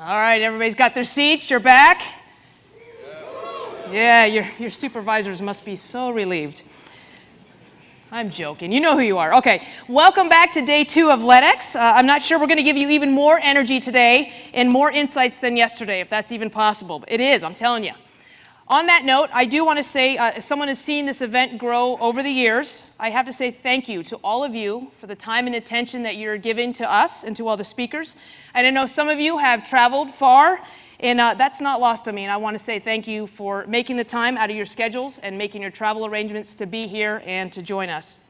All right, everybody's got their seats. You're back? Yeah, your, your supervisors must be so relieved. I'm joking. You know who you are. Okay, welcome back to day two of LEDX. Uh, I'm not sure we're going to give you even more energy today and more insights than yesterday, if that's even possible. But It is, I'm telling you. On that note, I do want to say, uh, as someone has seen this event grow over the years, I have to say thank you to all of you for the time and attention that you're giving to us and to all the speakers. And I know some of you have traveled far, and uh, that's not lost on me. And I want to say thank you for making the time out of your schedules and making your travel arrangements to be here and to join us.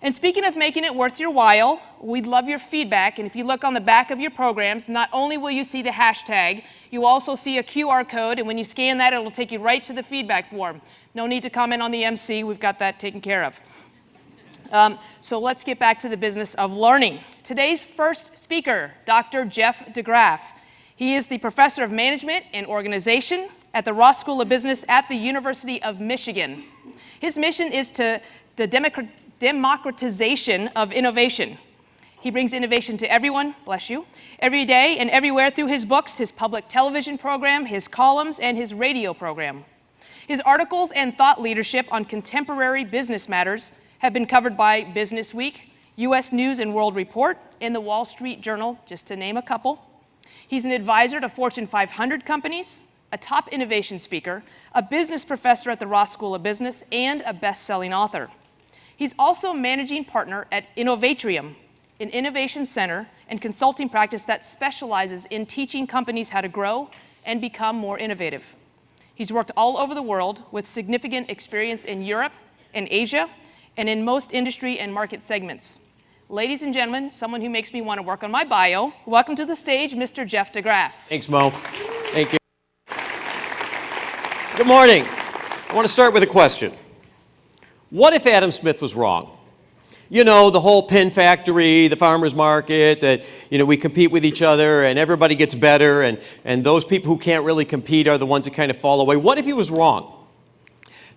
And speaking of making it worth your while, we'd love your feedback. And if you look on the back of your programs, not only will you see the hashtag, you also see a QR code. And when you scan that, it'll take you right to the feedback form. No need to comment on the MC. We've got that taken care of. Um, so let's get back to the business of learning. Today's first speaker, Dr. Jeff DeGraff. He is the professor of management and organization at the Ross School of Business at the University of Michigan. His mission is to the democrat democratization of innovation. He brings innovation to everyone, bless you, every day and everywhere through his books, his public television program, his columns, and his radio program. His articles and thought leadership on contemporary business matters have been covered by Business Week, U.S. News and World Report, and the Wall Street Journal, just to name a couple. He's an advisor to Fortune 500 companies, a top innovation speaker, a business professor at the Ross School of Business, and a best-selling author. He's also managing partner at Innovatrium, an innovation center and consulting practice that specializes in teaching companies how to grow and become more innovative. He's worked all over the world with significant experience in Europe and Asia and in most industry and market segments. Ladies and gentlemen, someone who makes me want to work on my bio, welcome to the stage, Mr. Jeff DeGraff. Thanks, Mo. Thank you. Good morning. I want to start with a question. What if Adam Smith was wrong? You know, the whole pin factory, the farmer's market, that, you know, we compete with each other and everybody gets better and, and those people who can't really compete are the ones that kind of fall away. What if he was wrong?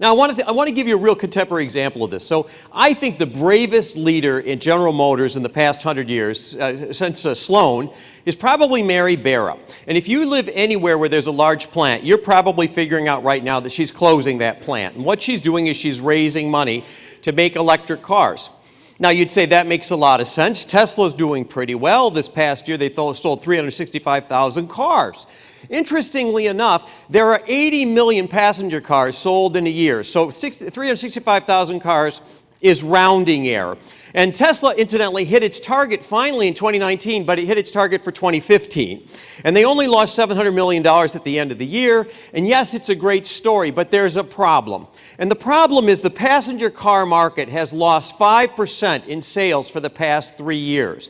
Now, I want, to, I want to give you a real contemporary example of this. So I think the bravest leader in General Motors in the past hundred years, uh, since uh, Sloan, is probably Mary Barra. And if you live anywhere where there's a large plant, you're probably figuring out right now that she's closing that plant. And what she's doing is she's raising money to make electric cars. Now, you'd say that makes a lot of sense. Tesla's doing pretty well. This past year, they sold 365,000 cars. Interestingly enough, there are 80 million passenger cars sold in a year. So 365,000 cars is rounding error. And Tesla, incidentally, hit its target finally in 2019, but it hit its target for 2015. And they only lost $700 million at the end of the year. And yes, it's a great story, but there's a problem. And the problem is the passenger car market has lost 5% in sales for the past three years.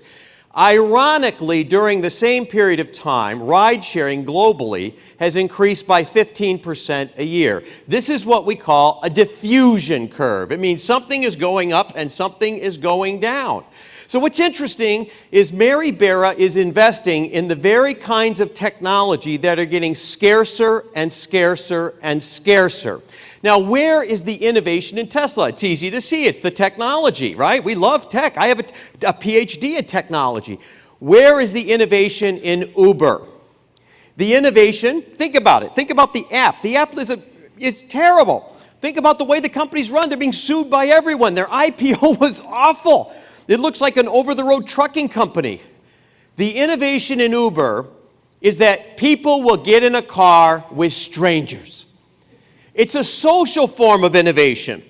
Ironically, during the same period of time, ride sharing globally has increased by 15% a year. This is what we call a diffusion curve. It means something is going up and something is going down. So what's interesting is Mary Barra is investing in the very kinds of technology that are getting scarcer and scarcer and scarcer. Now, where is the innovation in Tesla? It's easy to see. It's the technology, right? We love tech. I have a, a PhD in technology. Where is the innovation in Uber? The innovation, think about it. Think about the app. The app is, a, is terrible. Think about the way the companies run. They're being sued by everyone. Their IPO was awful. It looks like an over-the-road trucking company. The innovation in Uber is that people will get in a car with strangers. It's a social form of innovation.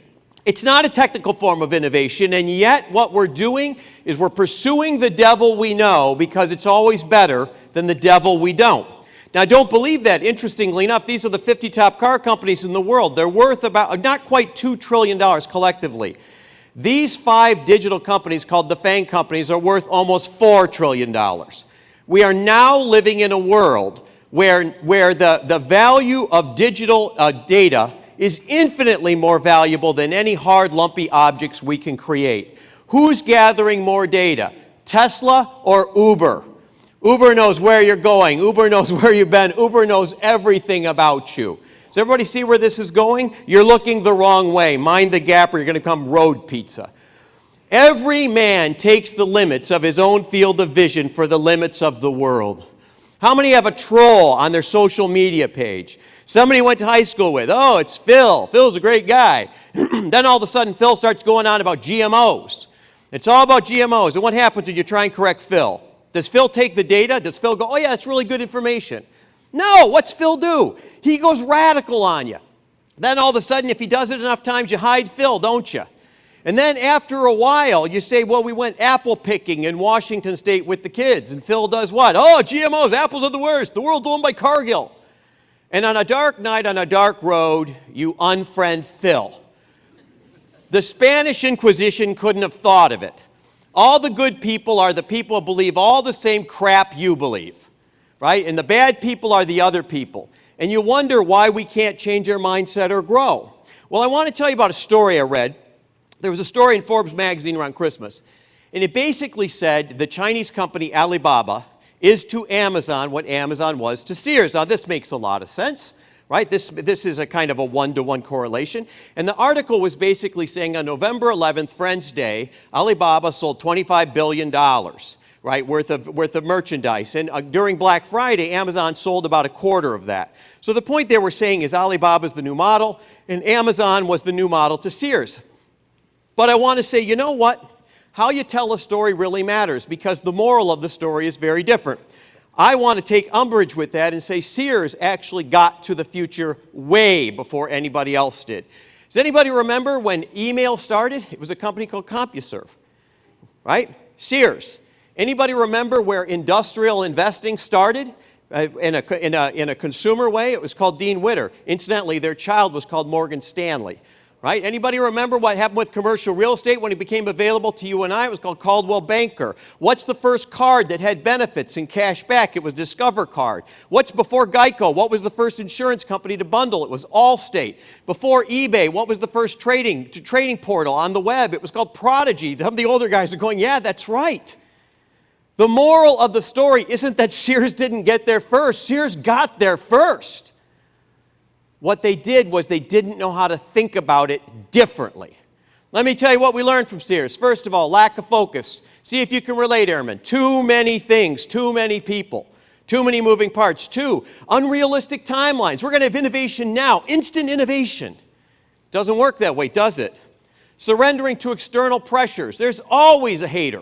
It's not a technical form of innovation, and yet what we're doing is we're pursuing the devil we know because it's always better than the devil we don't. Now, don't believe that. Interestingly enough, these are the 50 top car companies in the world. They're worth about, not quite $2 trillion collectively. These five digital companies called the FANG companies are worth almost $4 trillion. We are now living in a world where, where the, the value of digital uh, data is infinitely more valuable than any hard, lumpy objects we can create. Who's gathering more data, Tesla or Uber? Uber knows where you're going. Uber knows where you've been. Uber knows everything about you. Does everybody see where this is going? You're looking the wrong way. Mind the gap or you're going to become road pizza. Every man takes the limits of his own field of vision for the limits of the world. How many have a troll on their social media page? Somebody went to high school with, oh, it's Phil. Phil's a great guy. then all of a sudden, Phil starts going on about GMOs. It's all about GMOs. And what happens when you try and correct Phil? Does Phil take the data? Does Phil go, oh, yeah, that's really good information? No, what's Phil do? He goes radical on you. Then all of a sudden, if he does it enough times, you hide Phil, don't you? And then after a while, you say, well, we went apple picking in Washington State with the kids. And Phil does what? Oh, GMOs, apples are the worst. The world's owned by Cargill. And on a dark night on a dark road, you unfriend Phil. The Spanish Inquisition couldn't have thought of it. All the good people are the people who believe all the same crap you believe, right? And the bad people are the other people. And you wonder why we can't change our mindset or grow. Well, I want to tell you about a story I read there was a story in Forbes magazine around Christmas, and it basically said the Chinese company Alibaba is to Amazon what Amazon was to Sears. Now, this makes a lot of sense, right? This, this is a kind of a one-to-one -one correlation. And the article was basically saying on November 11th, Friends Day, Alibaba sold $25 billion, right, worth of, worth of merchandise. And uh, during Black Friday, Amazon sold about a quarter of that. So the point they were saying is Alibaba is the new model, and Amazon was the new model to Sears. But I want to say, you know what? How you tell a story really matters because the moral of the story is very different. I want to take umbrage with that and say Sears actually got to the future way before anybody else did. Does anybody remember when email started? It was a company called CompuServe, right? Sears. Anybody remember where industrial investing started? Uh, in, a, in, a, in a consumer way, it was called Dean Witter. Incidentally, their child was called Morgan Stanley right? Anybody remember what happened with commercial real estate when it became available to you and I? It was called Coldwell Banker. What's the first card that had benefits and cash back? It was Discover Card. What's before Geico? What was the first insurance company to bundle? It was Allstate. Before eBay, what was the first trading trading portal on the web? It was called Prodigy. Some of the older guys are going, yeah, that's right. The moral of the story isn't that Sears didn't get there first. Sears got there first. What they did was they didn't know how to think about it differently. Let me tell you what we learned from Sears. First of all, lack of focus. See if you can relate, Airman. Too many things, too many people, too many moving parts. Two, unrealistic timelines. We're going to have innovation now, instant innovation. Doesn't work that way, does it? Surrendering to external pressures. There's always a hater.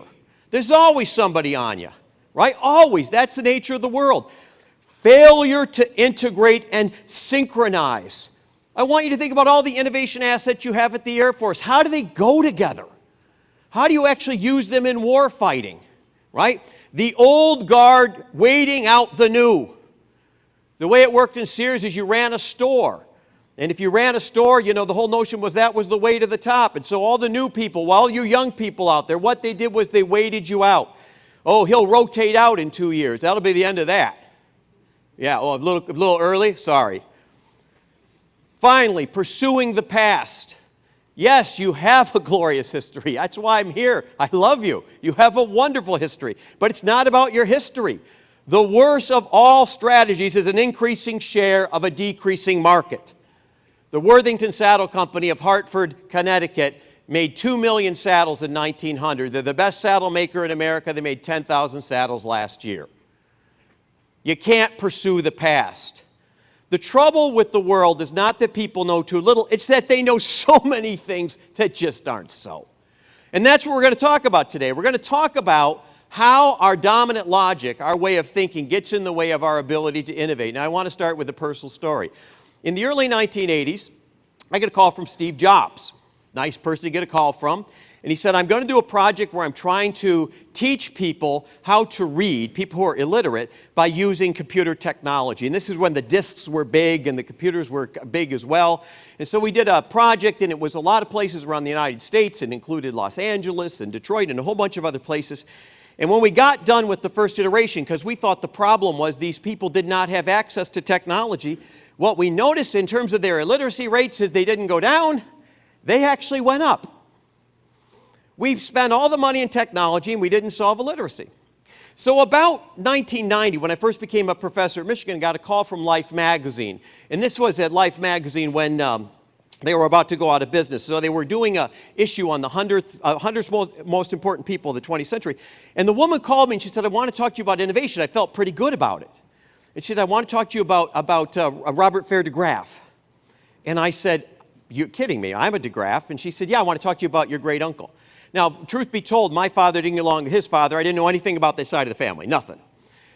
There's always somebody on you, right? Always. That's the nature of the world failure to integrate and synchronize. I want you to think about all the innovation assets you have at the Air Force. How do they go together? How do you actually use them in war fighting, right? The old guard waiting out the new. The way it worked in Sears is you ran a store. And if you ran a store, you know, the whole notion was that was the way to the top. And so all the new people, all you young people out there, what they did was they waited you out. Oh, he'll rotate out in two years. That'll be the end of that. Yeah, oh, a little, a little early? Sorry. Finally, pursuing the past. Yes, you have a glorious history. That's why I'm here. I love you. You have a wonderful history. But it's not about your history. The worst of all strategies is an increasing share of a decreasing market. The Worthington Saddle Company of Hartford, Connecticut made 2 million saddles in 1900. They're the best saddle maker in America. They made 10,000 saddles last year. You can't pursue the past. The trouble with the world is not that people know too little, it's that they know so many things that just aren't so. And that's what we're going to talk about today. We're going to talk about how our dominant logic, our way of thinking, gets in the way of our ability to innovate. Now, I want to start with a personal story. In the early 1980s, I get a call from Steve Jobs. Nice person to get a call from. And he said, I'm going to do a project where I'm trying to teach people how to read, people who are illiterate, by using computer technology. And this is when the disks were big and the computers were big as well. And so we did a project, and it was a lot of places around the United States. It included Los Angeles and Detroit and a whole bunch of other places. And when we got done with the first iteration, because we thought the problem was these people did not have access to technology, what we noticed in terms of their illiteracy rates is they didn't go down, they actually went up. We spent all the money in technology and we didn't solve illiteracy. So about 1990, when I first became a professor at Michigan, I got a call from Life magazine. And this was at Life magazine when um, they were about to go out of business. So they were doing an issue on the 100th, uh, 100 most, important people of the 20th century. And the woman called me and she said, I want to talk to you about innovation. I felt pretty good about it. And she said, I want to talk to you about, about uh, Robert Fair de Graff. And I said, You're kidding me. I'm a de Graff. And she said, Yeah, I want to talk to you about your great uncle. Now, truth be told, my father didn't get along with his father. I didn't know anything about this side of the family, nothing.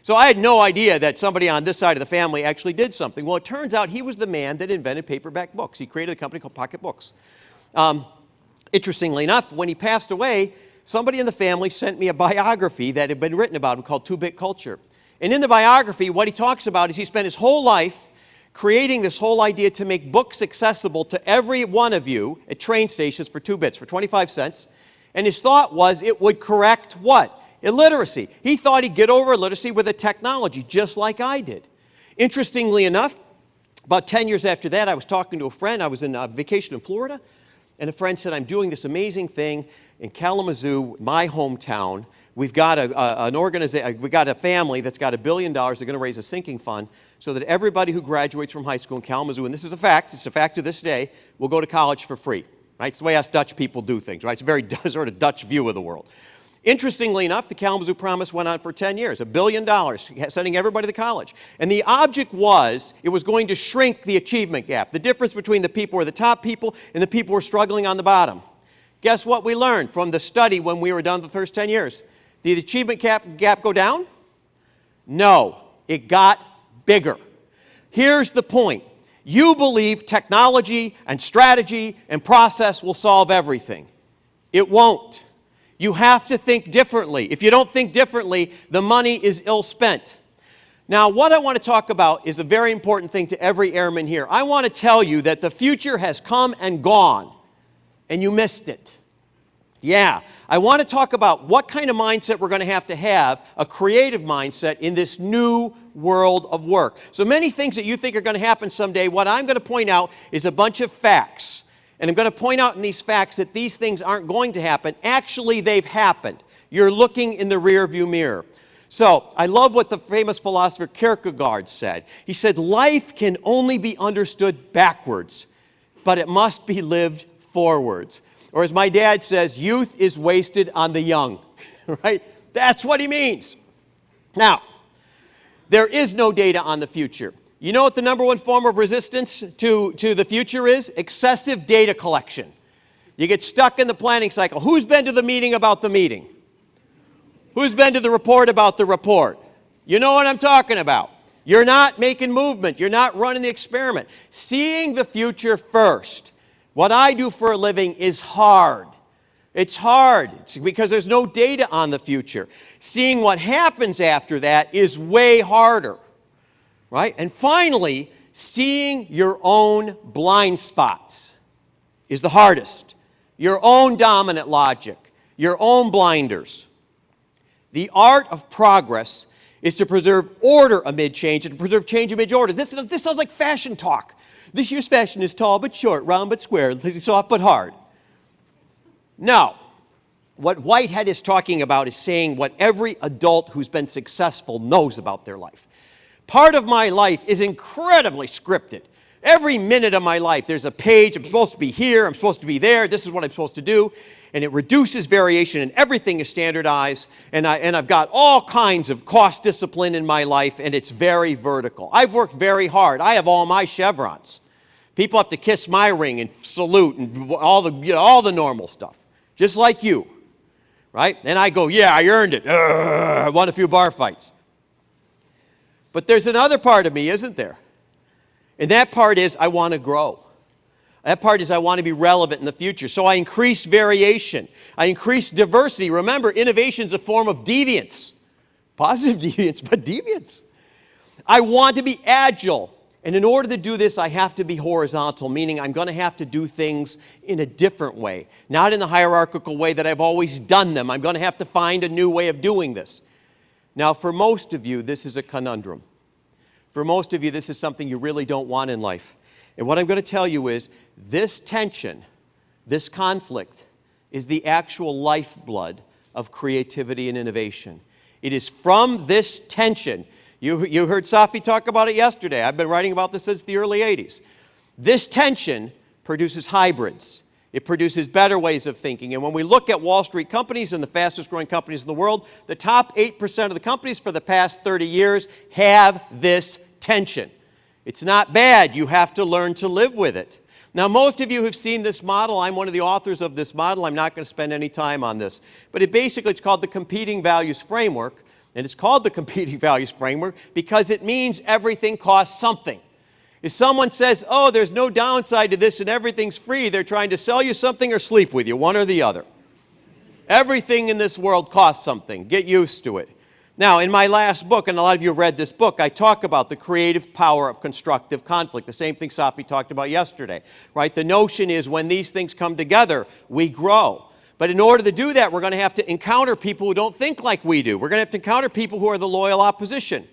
So I had no idea that somebody on this side of the family actually did something. Well, it turns out he was the man that invented paperback books. He created a company called Pocket Books. Um, interestingly enough, when he passed away, somebody in the family sent me a biography that had been written about him called Two Bit Culture. And in the biography, what he talks about is he spent his whole life creating this whole idea to make books accessible to every one of you at train stations for two bits, for 25 cents. And his thought was it would correct what? Illiteracy. He thought he'd get over illiteracy with a technology, just like I did. Interestingly enough, about 10 years after that, I was talking to a friend. I was in a vacation in Florida, and a friend said, I'm doing this amazing thing in Kalamazoo, my hometown. We've got a, a an organization, uh, we've got a family that's got a billion dollars. They're going to raise a sinking fund so that everybody who graduates from high school in Kalamazoo, and this is a fact, it's a fact to this day, will go to college for free. Right? It's the way us Dutch people do things, right? It's a very sort of Dutch view of the world. Interestingly enough, the Kalamazoo Promise went on for 10 years, a billion dollars, sending everybody to college. And the object was it was going to shrink the achievement gap, the difference between the people who are the top people and the people who are struggling on the bottom. Guess what we learned from the study when we were done the first 10 years? Did the achievement gap, gap go down? No, it got bigger. Here's the point. You believe technology and strategy and process will solve everything. It won't. You have to think differently. If you don't think differently, the money is ill spent. Now, what I want to talk about is a very important thing to every airman here. I want to tell you that the future has come and gone, and you missed it. Yeah, I want to talk about what kind of mindset we're going to have to have, a creative mindset in this new world of work. So many things that you think are going to happen someday, what I'm going to point out is a bunch of facts. And I'm going to point out in these facts that these things aren't going to happen. Actually, they've happened. You're looking in the rearview mirror. So, I love what the famous philosopher Kierkegaard said. He said, Life can only be understood backwards, but it must be lived forwards. Or as my dad says, youth is wasted on the young, right? That's what he means. Now, there is no data on the future. You know what the number one form of resistance to, to the future is? Excessive data collection. You get stuck in the planning cycle. Who's been to the meeting about the meeting? Who's been to the report about the report? You know what I'm talking about. You're not making movement. You're not running the experiment. Seeing the future first what I do for a living is hard. It's hard it's because there's no data on the future. Seeing what happens after that is way harder, right? And finally, seeing your own blind spots is the hardest. Your own dominant logic, your own blinders. The art of progress is to preserve order amid change and to preserve change amid order. This, this sounds like fashion talk. This year's fashion is tall but short, round but square, soft but hard. No. What Whitehead is talking about is saying what every adult who's been successful knows about their life. Part of my life is incredibly scripted. Every minute of my life, there's a page. I'm supposed to be here. I'm supposed to be there. This is what I'm supposed to do. And it reduces variation, and everything is standardized. And, I, and I've got all kinds of cost discipline in my life, and it's very vertical. I've worked very hard. I have all my chevrons. People have to kiss my ring and salute and all the, you know, all the normal stuff, just like you, right? And I go, yeah, I earned it. I won a few bar fights. But there's another part of me, isn't there? And that part is I want to grow. That part is I want to be relevant in the future. So I increase variation. I increase diversity. Remember, innovation is a form of deviance. Positive deviance, but deviance. I want to be agile. And in order to do this, I have to be horizontal, meaning I'm going to have to do things in a different way, not in the hierarchical way that I've always done them. I'm going to have to find a new way of doing this. Now, for most of you, this is a conundrum. For most of you, this is something you really don't want in life. And what I'm going to tell you is this tension, this conflict, is the actual lifeblood of creativity and innovation. It is from this tension you, you heard Safi talk about it yesterday. I've been writing about this since the early 80s. This tension produces hybrids. It produces better ways of thinking. And when we look at Wall Street companies and the fastest growing companies in the world, the top 8% of the companies for the past 30 years have this tension. It's not bad. You have to learn to live with it. Now, most of you have seen this model. I'm one of the authors of this model. I'm not going to spend any time on this. But it basically, it's called the Competing Values Framework. And it's called the Competing Values Framework because it means everything costs something. If someone says, oh, there's no downside to this and everything's free, they're trying to sell you something or sleep with you, one or the other. Everything in this world costs something. Get used to it. Now, in my last book, and a lot of you have read this book, I talk about the creative power of constructive conflict, the same thing Safi talked about yesterday, right? The notion is when these things come together, we grow. But in order to do that, we're going to have to encounter people who don't think like we do. We're going to have to encounter people who are the loyal opposition.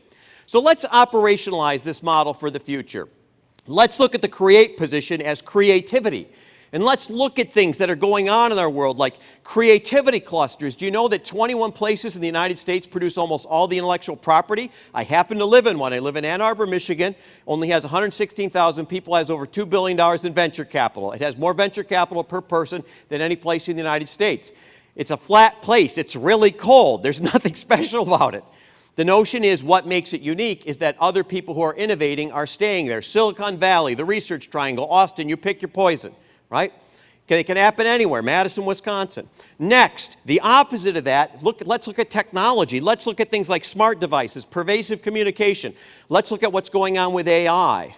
So let's operationalize this model for the future. Let's look at the create position as creativity. And let's look at things that are going on in our world, like creativity clusters. Do you know that 21 places in the United States produce almost all the intellectual property? I happen to live in one. I live in Ann Arbor, Michigan. Only has 116,000 people, has over $2 billion in venture capital. It has more venture capital per person than any place in the United States. It's a flat place. It's really cold. There's nothing special about it. The notion is what makes it unique is that other people who are innovating are staying there. Silicon Valley, the Research Triangle, Austin, you pick your poison right? Okay, it can happen anywhere, Madison, Wisconsin. Next, the opposite of that, look, let's look at technology. Let's look at things like smart devices, pervasive communication. Let's look at what's going on with AI.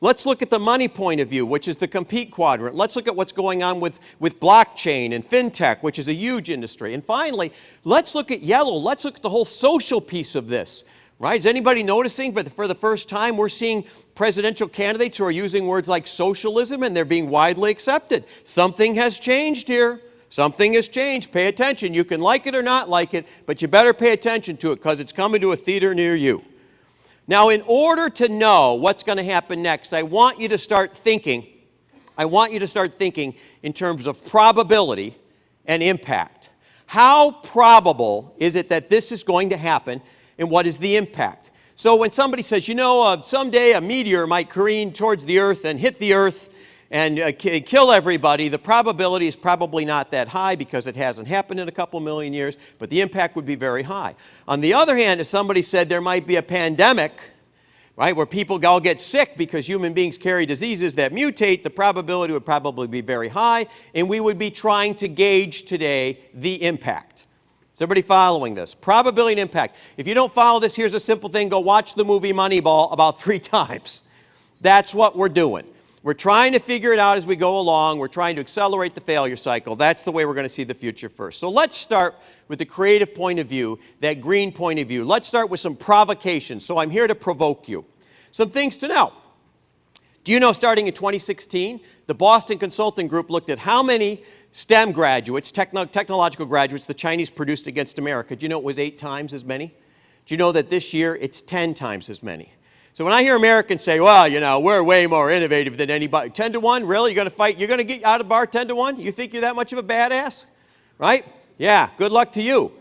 Let's look at the money point of view, which is the compete quadrant. Let's look at what's going on with, with blockchain and fintech, which is a huge industry. And finally, let's look at yellow. Let's look at the whole social piece of this. Right? Is anybody noticing but for the first time we're seeing presidential candidates who are using words like socialism and they're being widely accepted? Something has changed here. Something has changed. Pay attention. You can like it or not like it, but you better pay attention to it because it's coming to a theater near you. Now, in order to know what's going to happen next, I want you to start thinking, I want you to start thinking in terms of probability and impact. How probable is it that this is going to happen and what is the impact. So when somebody says, you know, uh, someday a meteor might careen towards the earth and hit the earth and uh, kill everybody, the probability is probably not that high because it hasn't happened in a couple million years, but the impact would be very high. On the other hand, if somebody said there might be a pandemic, right, where people all get sick because human beings carry diseases that mutate, the probability would probably be very high, and we would be trying to gauge today the impact. Is everybody following this? Probability and impact. If you don't follow this, here's a simple thing. Go watch the movie Moneyball about three times. That's what we're doing. We're trying to figure it out as we go along. We're trying to accelerate the failure cycle. That's the way we're going to see the future first. So let's start with the creative point of view, that green point of view. Let's start with some provocation. So I'm here to provoke you. Some things to know. Do you know starting in 2016, the Boston Consulting Group looked at how many STEM graduates, techno technological graduates, the Chinese produced against America. Do you know it was eight times as many? Do you know that this year it's 10 times as many? So when I hear Americans say, well, you know, we're way more innovative than anybody, 10 to 1, really? You're going to fight, you're going to get out of bar 10 to 1? You think you're that much of a badass? Right? Yeah, good luck to you.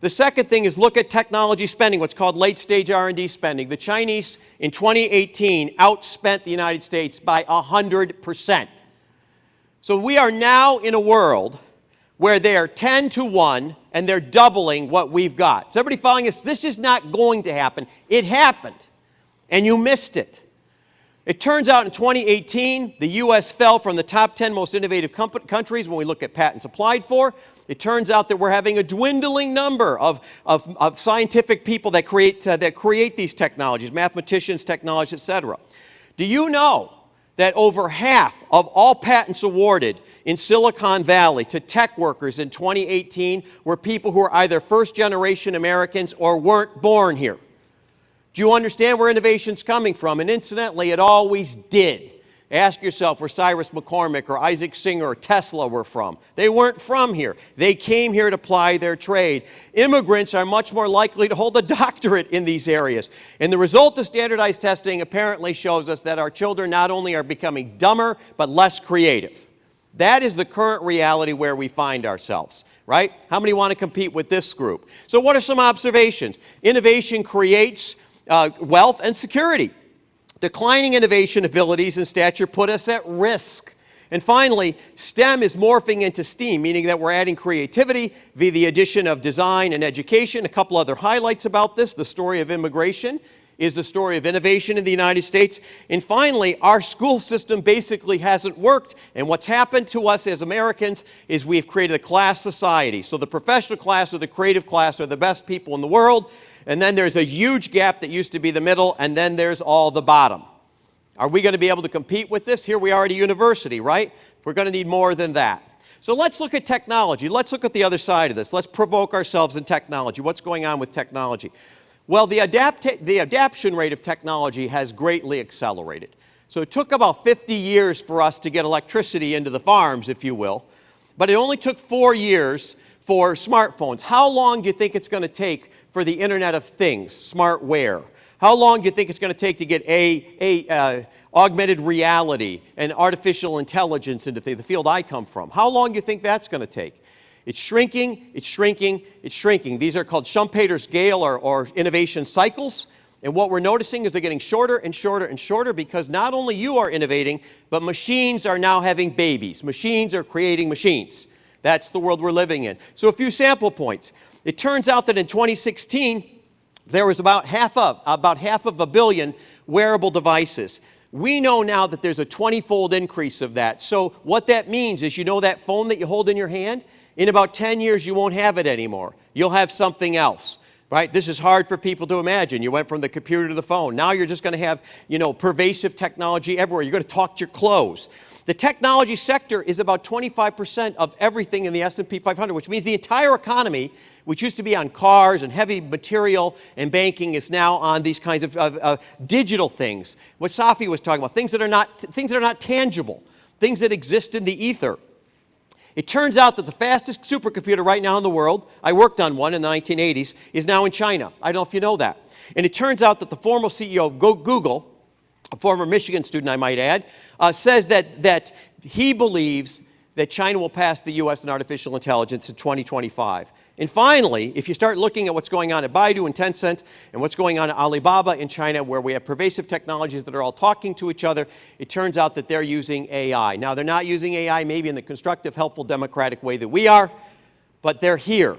The second thing is look at technology spending, what's called late stage R&D spending. The Chinese in 2018 outspent the United States by 100 percent. So we are now in a world where they're 10 to 1 and they're doubling what we've got. So everybody following us, this is not going to happen. It happened, and you missed it. It turns out in 2018, the U.S. fell from the top 10 most innovative countries when we look at patents applied for. It turns out that we're having a dwindling number of, of, of scientific people that create, uh, that create these technologies, mathematicians, technologists, et cetera. Do you know that over half of all patents awarded in Silicon Valley to tech workers in 2018 were people who are either first-generation Americans or weren't born here. Do you understand where innovation's coming from? And incidentally, it always did. Ask yourself where Cyrus McCormick or Isaac Singer or Tesla were from. They weren't from here. They came here to ply their trade. Immigrants are much more likely to hold a doctorate in these areas. And the result of standardized testing apparently shows us that our children not only are becoming dumber, but less creative. That is the current reality where we find ourselves, right? How many want to compete with this group? So what are some observations? Innovation creates uh, wealth and security. Declining innovation abilities and stature put us at risk. And finally, STEM is morphing into STEAM, meaning that we're adding creativity via the addition of design and education. A couple other highlights about this, the story of immigration is the story of innovation in the United States. And finally, our school system basically hasn't worked. And what's happened to us as Americans is we've created a class society. So the professional class or the creative class are the best people in the world. And then there's a huge gap that used to be the middle, and then there's all the bottom. Are we going to be able to compete with this? Here we are at a university, right? We're going to need more than that. So let's look at technology. Let's look at the other side of this. Let's provoke ourselves in technology. What's going on with technology? Well, the, adapt the adaptation rate of technology has greatly accelerated. So it took about 50 years for us to get electricity into the farms, if you will, but it only took four years for smartphones. How long do you think it's going to take for the Internet of Things, smartware? How long do you think it's going to take to get a, a uh, augmented reality and artificial intelligence into the, field I come from? How long do you think that's going to take? It's shrinking, it's shrinking, it's shrinking. These are called Schumpeter's scale or, or innovation cycles. And what we're noticing is they're getting shorter and shorter and shorter because not only you are innovating, but machines are now having babies. Machines are creating machines. That's the world we're living in. So a few sample points. It turns out that in 2016, there was about half of, about half of a billion wearable devices. We know now that there's a 20-fold increase of that. So what that means is you know that phone that you hold in your hand? In about 10 years, you won't have it anymore. You'll have something else. Right? This is hard for people to imagine. You went from the computer to the phone. Now you're just going to have, you know, pervasive technology everywhere. You're going to talk to your clothes. The technology sector is about 25% of everything in the S&P 500, which means the entire economy, which used to be on cars and heavy material and banking, is now on these kinds of, of, of digital things. What Safi was talking about, things that, are not, things that are not tangible, things that exist in the ether. It turns out that the fastest supercomputer right now in the world, I worked on one in the 1980s, is now in China. I don't know if you know that. And it turns out that the former CEO of Google, a former Michigan student I might add, uh, says that, that he believes that China will pass the U.S. in artificial intelligence in 2025. And finally, if you start looking at what's going on at Baidu and Tencent and what's going on at Alibaba in China where we have pervasive technologies that are all talking to each other, it turns out that they're using AI. Now, they're not using AI maybe in the constructive, helpful, democratic way that we are, but they're here.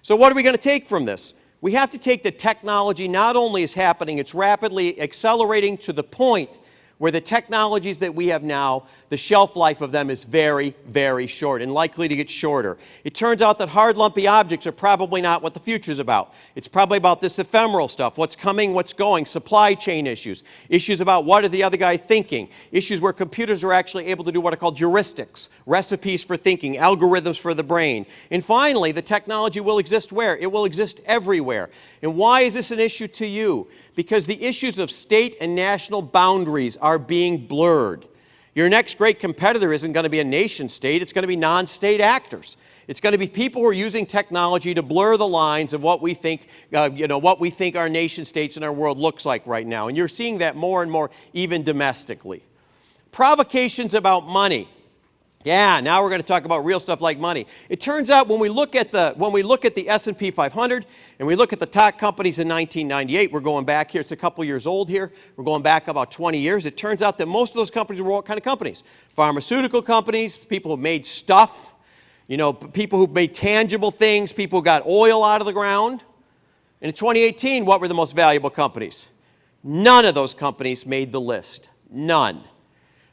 So what are we going to take from this? We have to take the technology not only is happening, it's rapidly accelerating to the point where the technologies that we have now, the shelf life of them is very, very short and likely to get shorter. It turns out that hard, lumpy objects are probably not what the future is about. It's probably about this ephemeral stuff, what's coming, what's going, supply chain issues, issues about what are the other guy thinking, issues where computers are actually able to do what are called heuristics, recipes for thinking, algorithms for the brain. And finally, the technology will exist where? It will exist everywhere. And why is this an issue to you? Because the issues of state and national boundaries are being blurred. Your next great competitor isn't going to be a nation state, it's going to be non-state actors. It's going to be people who are using technology to blur the lines of what we think, uh, you know, what we think our nation states and our world looks like right now. And you're seeing that more and more even domestically. Provocations about money. Yeah, now we're going to talk about real stuff like money. It turns out when we look at the, when we look at the S&P 500 and we look at the top companies in 1998, we're going back here, it's a couple years old here, we're going back about 20 years, it turns out that most of those companies were what kind of companies? Pharmaceutical companies, people who made stuff, you know, people who made tangible things, people who got oil out of the ground. And in 2018, what were the most valuable companies? None of those companies made the list. None.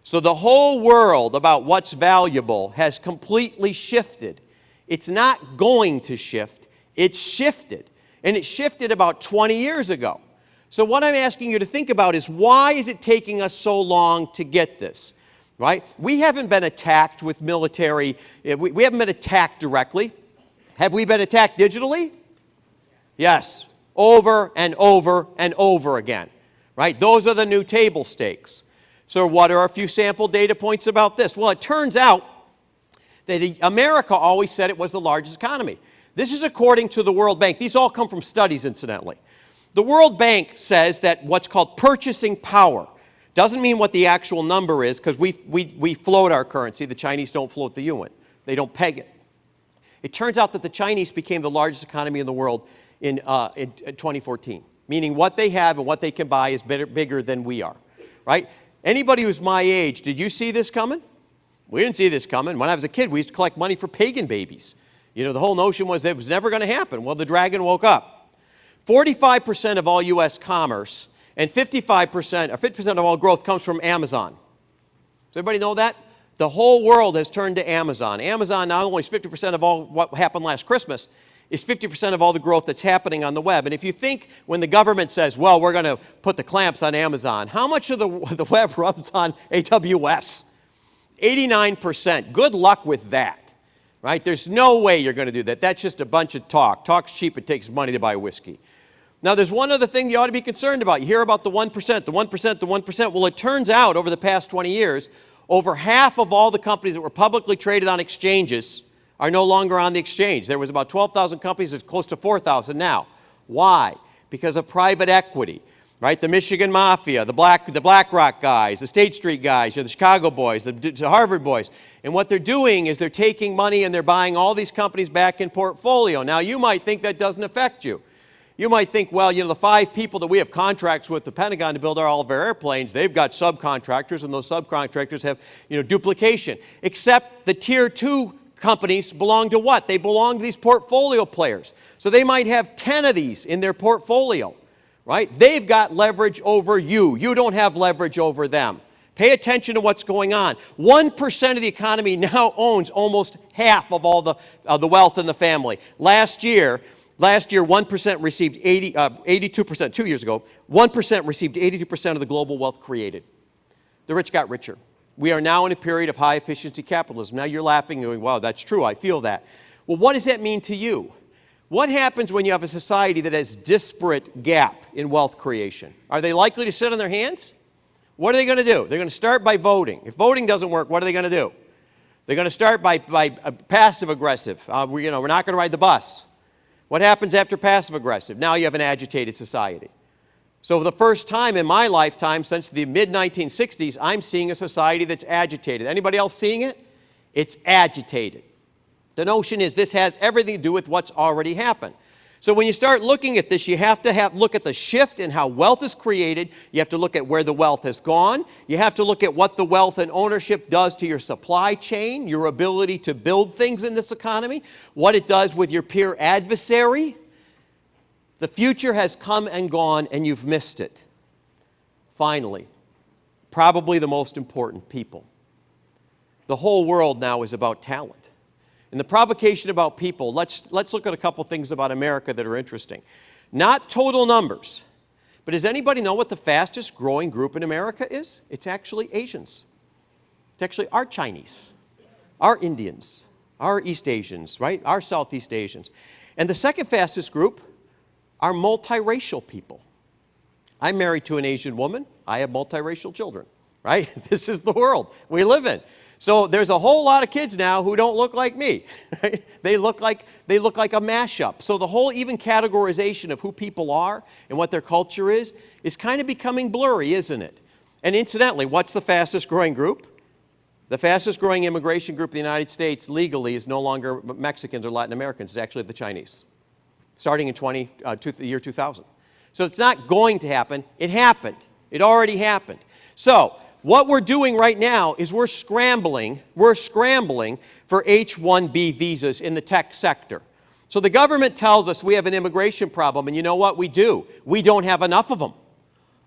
So the whole world about what's valuable has completely shifted. It's not going to shift, it's shifted. And it shifted about 20 years ago. So what I'm asking you to think about is why is it taking us so long to get this? Right? We haven't been attacked with military, eh, we, we haven't been attacked directly. Have we been attacked digitally? Yes, over and over and over again. Right? Those are the new table stakes. So what are a few sample data points about this? Well, it turns out that America always said it was the largest economy. This is according to the World Bank. These all come from studies, incidentally. The World Bank says that what's called purchasing power doesn't mean what the actual number is because we, we, we float our currency. The Chinese don't float the yuan. They don't peg it. It turns out that the Chinese became the largest economy in the world in, uh, in 2014, meaning what they have and what they can buy is better, bigger than we are, right? Anybody who's my age, did you see this coming? We didn't see this coming. When I was a kid, we used to collect money for pagan babies. You know, the whole notion was that it was never going to happen. Well, the dragon woke up. 45% of all U.S. commerce and 55%, or 50% of all growth comes from Amazon. Does everybody know that? The whole world has turned to Amazon. Amazon not only is 50% of all what happened last Christmas, is 50% of all the growth that's happening on the web. And if you think when the government says, well, we're going to put the clamps on Amazon, how much of the, the web runs on AWS? 89%. Good luck with that. Right? There's no way you're going to do that. That's just a bunch of talk. Talk's cheap. It takes money to buy whiskey. Now, there's one other thing you ought to be concerned about. You hear about the 1%, the 1%, the 1%. Well, it turns out over the past 20 years, over half of all the companies that were publicly traded on exchanges are no longer on the exchange. There was about 12,000 companies, it's close to 4,000 now. Why? Because of private equity, right? The Michigan Mafia, the, Black, the BlackRock guys, the State Street guys, the Chicago boys, the, the Harvard boys. And what they're doing is they're taking money and they're buying all these companies back in portfolio. Now, you might think that doesn't affect you. You might think, well, you know, the five people that we have contracts with the Pentagon to build all of our airplanes, they've got subcontractors, and those subcontractors have, you know, duplication. Except the tier two companies belong to what? They belong to these portfolio players. So they might have 10 of these in their portfolio, right? They've got leverage over you. You don't have leverage over them. Pay attention to what's going on. 1% of the economy now owns almost half of all the, uh, the wealth in the family. Last year, last year 1% received 80, uh, 82%, two years ago, 1% received 82% of the global wealth created. The rich got richer. We are now in a period of high efficiency capitalism. Now you're laughing and going, wow, that's true, I feel that. Well, what does that mean to you? What happens when you have a society that has disparate gap in wealth creation? Are they likely to sit on their hands? What are they going to do? They're going to start by voting. If voting doesn't work, what are they going to do? They're going to start by, by uh, passive aggressive. Uh, we, you know, we're not going to ride the bus. What happens after passive aggressive? Now you have an agitated society. So for the first time in my lifetime since the mid-1960s, I'm seeing a society that's agitated. Anybody else seeing it? It's agitated. The notion is this has everything to do with what's already happened. So when you start looking at this, you have to have, look at the shift in how wealth is created. You have to look at where the wealth has gone. You have to look at what the wealth and ownership does to your supply chain, your ability to build things in this economy, what it does with your peer adversary, the future has come and gone and you've missed it. Finally, probably the most important people. The whole world now is about talent. And the provocation about people, let's, let's look at a couple things about America that are interesting. Not total numbers, but does anybody know what the fastest growing group in America is? It's actually Asians. It's actually our Chinese, our Indians, our East Asians, right? Our Southeast Asians. And the second fastest group are multiracial people. I'm married to an Asian woman. I have multiracial children, right? This is the world we live in. So there's a whole lot of kids now who don't look like me. Right? They, look like, they look like a mashup. So the whole even categorization of who people are and what their culture is is kind of becoming blurry, isn't it? And incidentally, what's the fastest growing group? The fastest growing immigration group in the United States legally is no longer Mexicans or Latin Americans, it's actually the Chinese starting in 20, uh, two, the year 2000. So it's not going to happen. It happened. It already happened. So what we're doing right now is we're scrambling, we're scrambling for H-1B visas in the tech sector. So the government tells us we have an immigration problem, and you know what? We do. We don't have enough of them.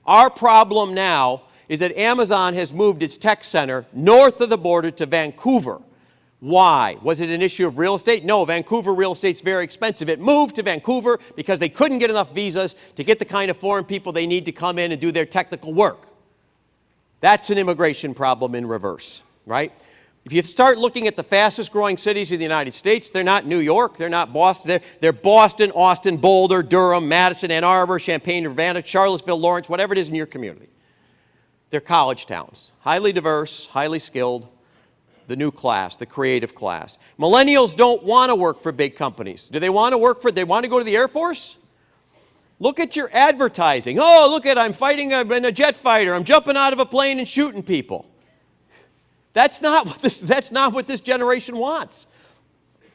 Our problem now is that Amazon has moved its tech center north of the border to Vancouver. Why? Was it an issue of real estate? No, Vancouver real estate's very expensive. It moved to Vancouver because they couldn't get enough visas to get the kind of foreign people they need to come in and do their technical work. That's an immigration problem in reverse, right? If you start looking at the fastest growing cities in the United States, they're not New York, they're not Boston, they're, they're Boston, Austin, Boulder, Durham, Madison, Ann Arbor, Champaign, Urbana, Charlottesville, Lawrence, whatever it is in your community. They're college towns, highly diverse, highly skilled, the new class, the creative class. Millennials don't want to work for big companies. Do they want to work for, they want to go to the Air Force? Look at your advertising. Oh, look at, I'm fighting in a jet fighter. I'm jumping out of a plane and shooting people. That's not what this, that's not what this generation wants.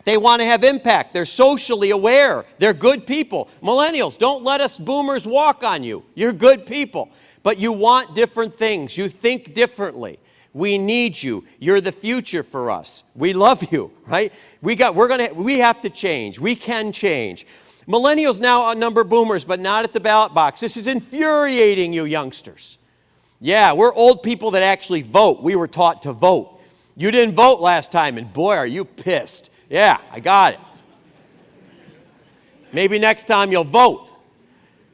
They want to have impact. They're socially aware. They're good people. Millennials, don't let us boomers walk on you. You're good people. But you want different things. You think differently. We need you. You're the future for us. We love you, right? We, got, we're gonna, we have to change. We can change. Millennials now outnumber boomers, but not at the ballot box. This is infuriating you youngsters. Yeah, we're old people that actually vote. We were taught to vote. You didn't vote last time, and boy, are you pissed. Yeah, I got it. Maybe next time you'll vote.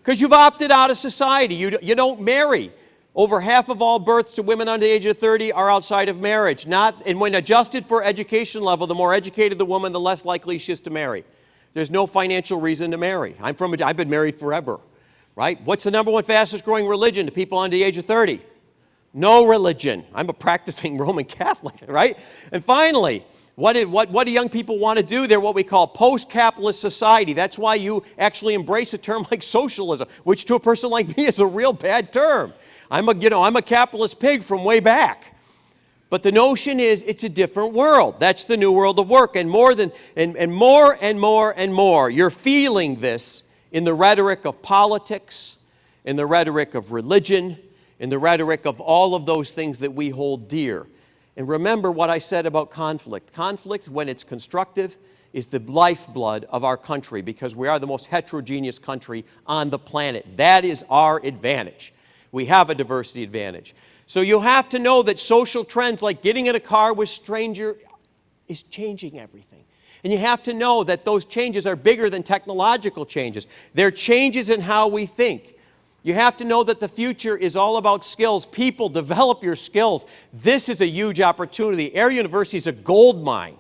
Because you've opted out of society. You, you don't marry. Over half of all births to women under the age of 30 are outside of marriage. Not, and when adjusted for education level, the more educated the woman, the less likely she is to marry. There's no financial reason to marry. I'm from I've been married forever, right? What's the number one fastest growing religion to people under the age of 30? No religion. I'm a practicing Roman Catholic, right? And finally, what, did, what, what do young people want to do? They're what we call post-capitalist society. That's why you actually embrace a term like socialism, which to a person like me is a real bad term. I'm a, you know, I'm a capitalist pig from way back. But the notion is it's a different world. That's the new world of work. And more than and, and more and more and more, you're feeling this in the rhetoric of politics, in the rhetoric of religion, in the rhetoric of all of those things that we hold dear. And remember what I said about conflict. Conflict, when it's constructive, is the lifeblood of our country because we are the most heterogeneous country on the planet. That is our advantage. We have a diversity advantage. So you have to know that social trends like getting in a car with stranger is changing everything. And you have to know that those changes are bigger than technological changes. They're changes in how we think. You have to know that the future is all about skills. People, develop your skills. This is a huge opportunity. Air University is a gold mine.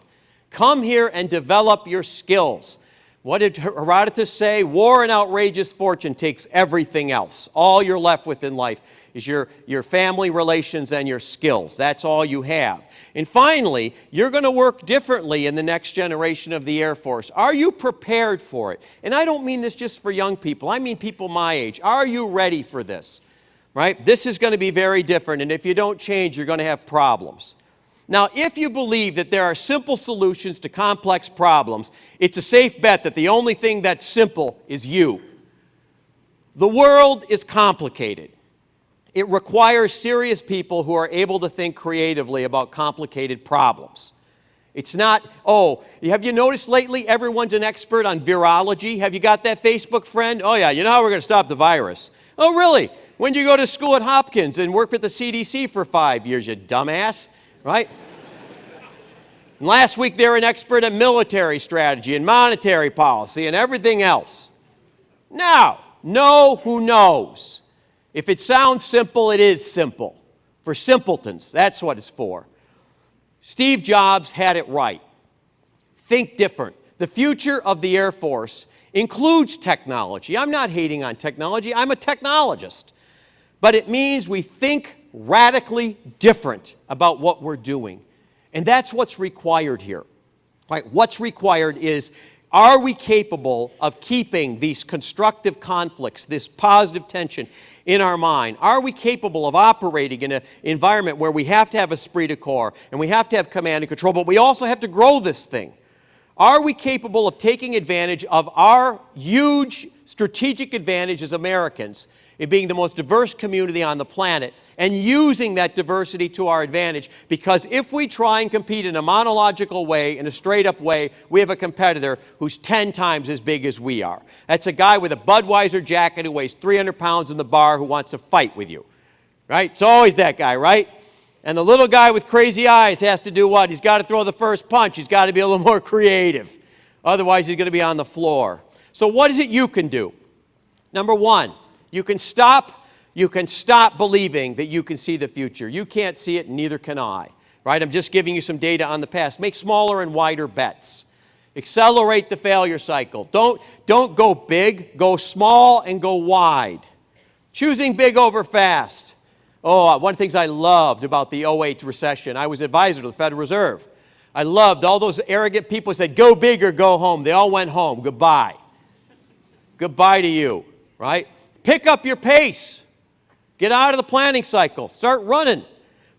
Come here and develop your skills. What did Herodotus say? War and outrageous fortune takes everything else. All you're left with in life is your, your family relations and your skills. That's all you have. And finally, you're going to work differently in the next generation of the Air Force. Are you prepared for it? And I don't mean this just for young people. I mean people my age. Are you ready for this? Right? This is going to be very different, and if you don't change, you're going to have problems. Now, if you believe that there are simple solutions to complex problems, it's a safe bet that the only thing that's simple is you. The world is complicated. It requires serious people who are able to think creatively about complicated problems. It's not, oh, have you noticed lately everyone's an expert on virology? Have you got that Facebook friend? Oh, yeah, you know how we're going to stop the virus. Oh, really? When did you go to school at Hopkins and work with the CDC for five years, you dumbass? Right? and last week they were an expert at military strategy and monetary policy and everything else. Now, know who knows. If it sounds simple, it is simple. For simpletons, that's what it's for. Steve Jobs had it right. Think different. The future of the Air Force includes technology. I'm not hating on technology, I'm a technologist. But it means we think radically different about what we're doing. And that's what's required here. Right? What's required is are we capable of keeping these constructive conflicts, this positive tension in our mind? Are we capable of operating in an environment where we have to have esprit de corps and we have to have command and control, but we also have to grow this thing? Are we capable of taking advantage of our huge strategic advantage as Americans in being the most diverse community on the planet and using that diversity to our advantage because if we try and compete in a monological way, in a straight up way, we have a competitor who's 10 times as big as we are. That's a guy with a Budweiser jacket who weighs 300 pounds in the bar who wants to fight with you. Right? It's always that guy, right? And the little guy with crazy eyes has to do what? He's got to throw the first punch. He's got to be a little more creative. Otherwise, he's going to be on the floor. So what is it you can do? Number one, you can stop you can stop believing that you can see the future. You can't see it, neither can I. Right? I'm just giving you some data on the past. Make smaller and wider bets. Accelerate the failure cycle. Don't, don't go big, go small and go wide. Choosing big over fast. Oh, uh, one of the things I loved about the 08 recession, I was advisor to the Federal Reserve. I loved all those arrogant people said, go big or go home. They all went home. Goodbye. Goodbye to you, right? Pick up your pace. Get out of the planning cycle. Start running.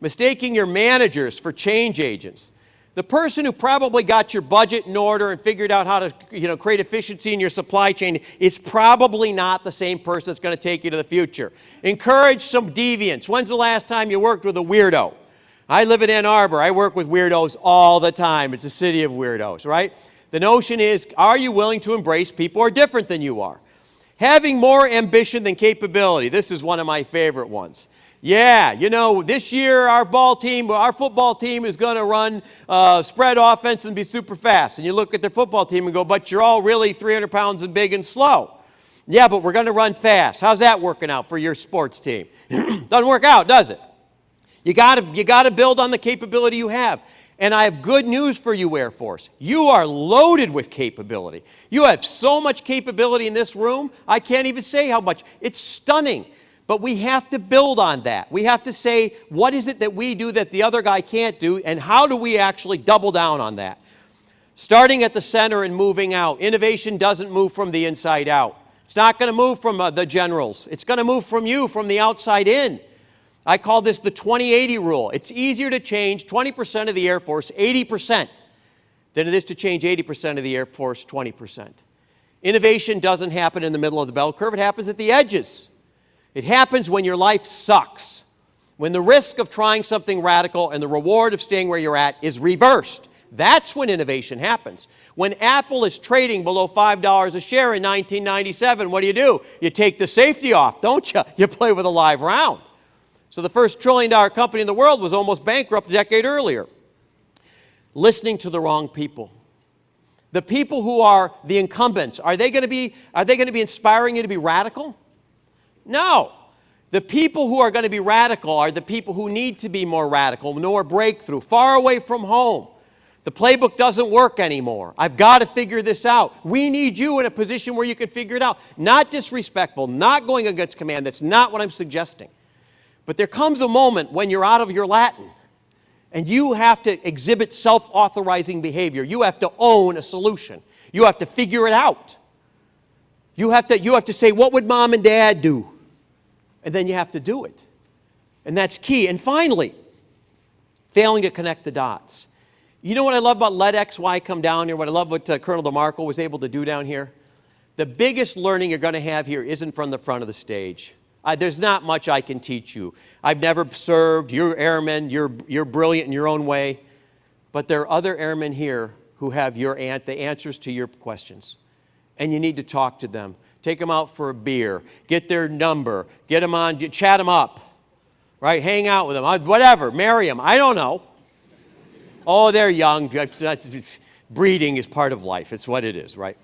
Mistaking your managers for change agents. The person who probably got your budget in order and figured out how to you know, create efficiency in your supply chain is probably not the same person that's going to take you to the future. Encourage some deviance. When's the last time you worked with a weirdo? I live in Ann Arbor. I work with weirdos all the time. It's a city of weirdos, right? The notion is, are you willing to embrace people who are different than you are? Having more ambition than capability. This is one of my favorite ones. Yeah, you know, this year our ball team, our football team is going to run uh, spread offense and be super fast. And you look at their football team and go, but you're all really 300 pounds and big and slow. Yeah, but we're going to run fast. How's that working out for your sports team? Doesn't work out, does it? You got to you got to build on the capability you have. And I have good news for you, Air Force. You are loaded with capability. You have so much capability in this room, I can't even say how much. It's stunning. But we have to build on that. We have to say, what is it that we do that the other guy can't do, and how do we actually double down on that? Starting at the center and moving out. Innovation doesn't move from the inside out. It's not going to move from uh, the generals. It's going to move from you, from the outside in. I call this the 2080 rule. It's easier to change 20% of the Air Force 80% than it is to change 80% of the Air Force 20%. Innovation doesn't happen in the middle of the bell curve, it happens at the edges. It happens when your life sucks, when the risk of trying something radical and the reward of staying where you're at is reversed. That's when innovation happens. When Apple is trading below $5 a share in 1997, what do you do? You take the safety off, don't you? You play with a live round. So the first trillion dollar company in the world was almost bankrupt a decade earlier. Listening to the wrong people. The people who are the incumbents, are they going to be, are they going to be inspiring you to be radical? No. The people who are going to be radical are the people who need to be more radical, more breakthrough, far away from home. The playbook doesn't work anymore. I've got to figure this out. We need you in a position where you can figure it out. Not disrespectful, not going against command. That's not what I'm suggesting. But there comes a moment when you're out of your Latin and you have to exhibit self-authorizing behavior. You have to own a solution. You have to figure it out. You have to, you have to say, what would mom and dad do? And then you have to do it. And that's key. And finally, failing to connect the dots. You know what I love about Let XY come down here? What I love what uh, Colonel DeMarco was able to do down here? The biggest learning you're going to have here isn't from the front of the stage. Uh, there's not much I can teach you. I've never served. You're airmen. You're, you're brilliant in your own way. But there are other airmen here who have your an the answers to your questions. And you need to talk to them. Take them out for a beer. Get their number. Get them on, chat them up. Right? Hang out with them. Uh, whatever. Marry them. I don't know. Oh, they're young. Breeding is part of life. It's what it is, right?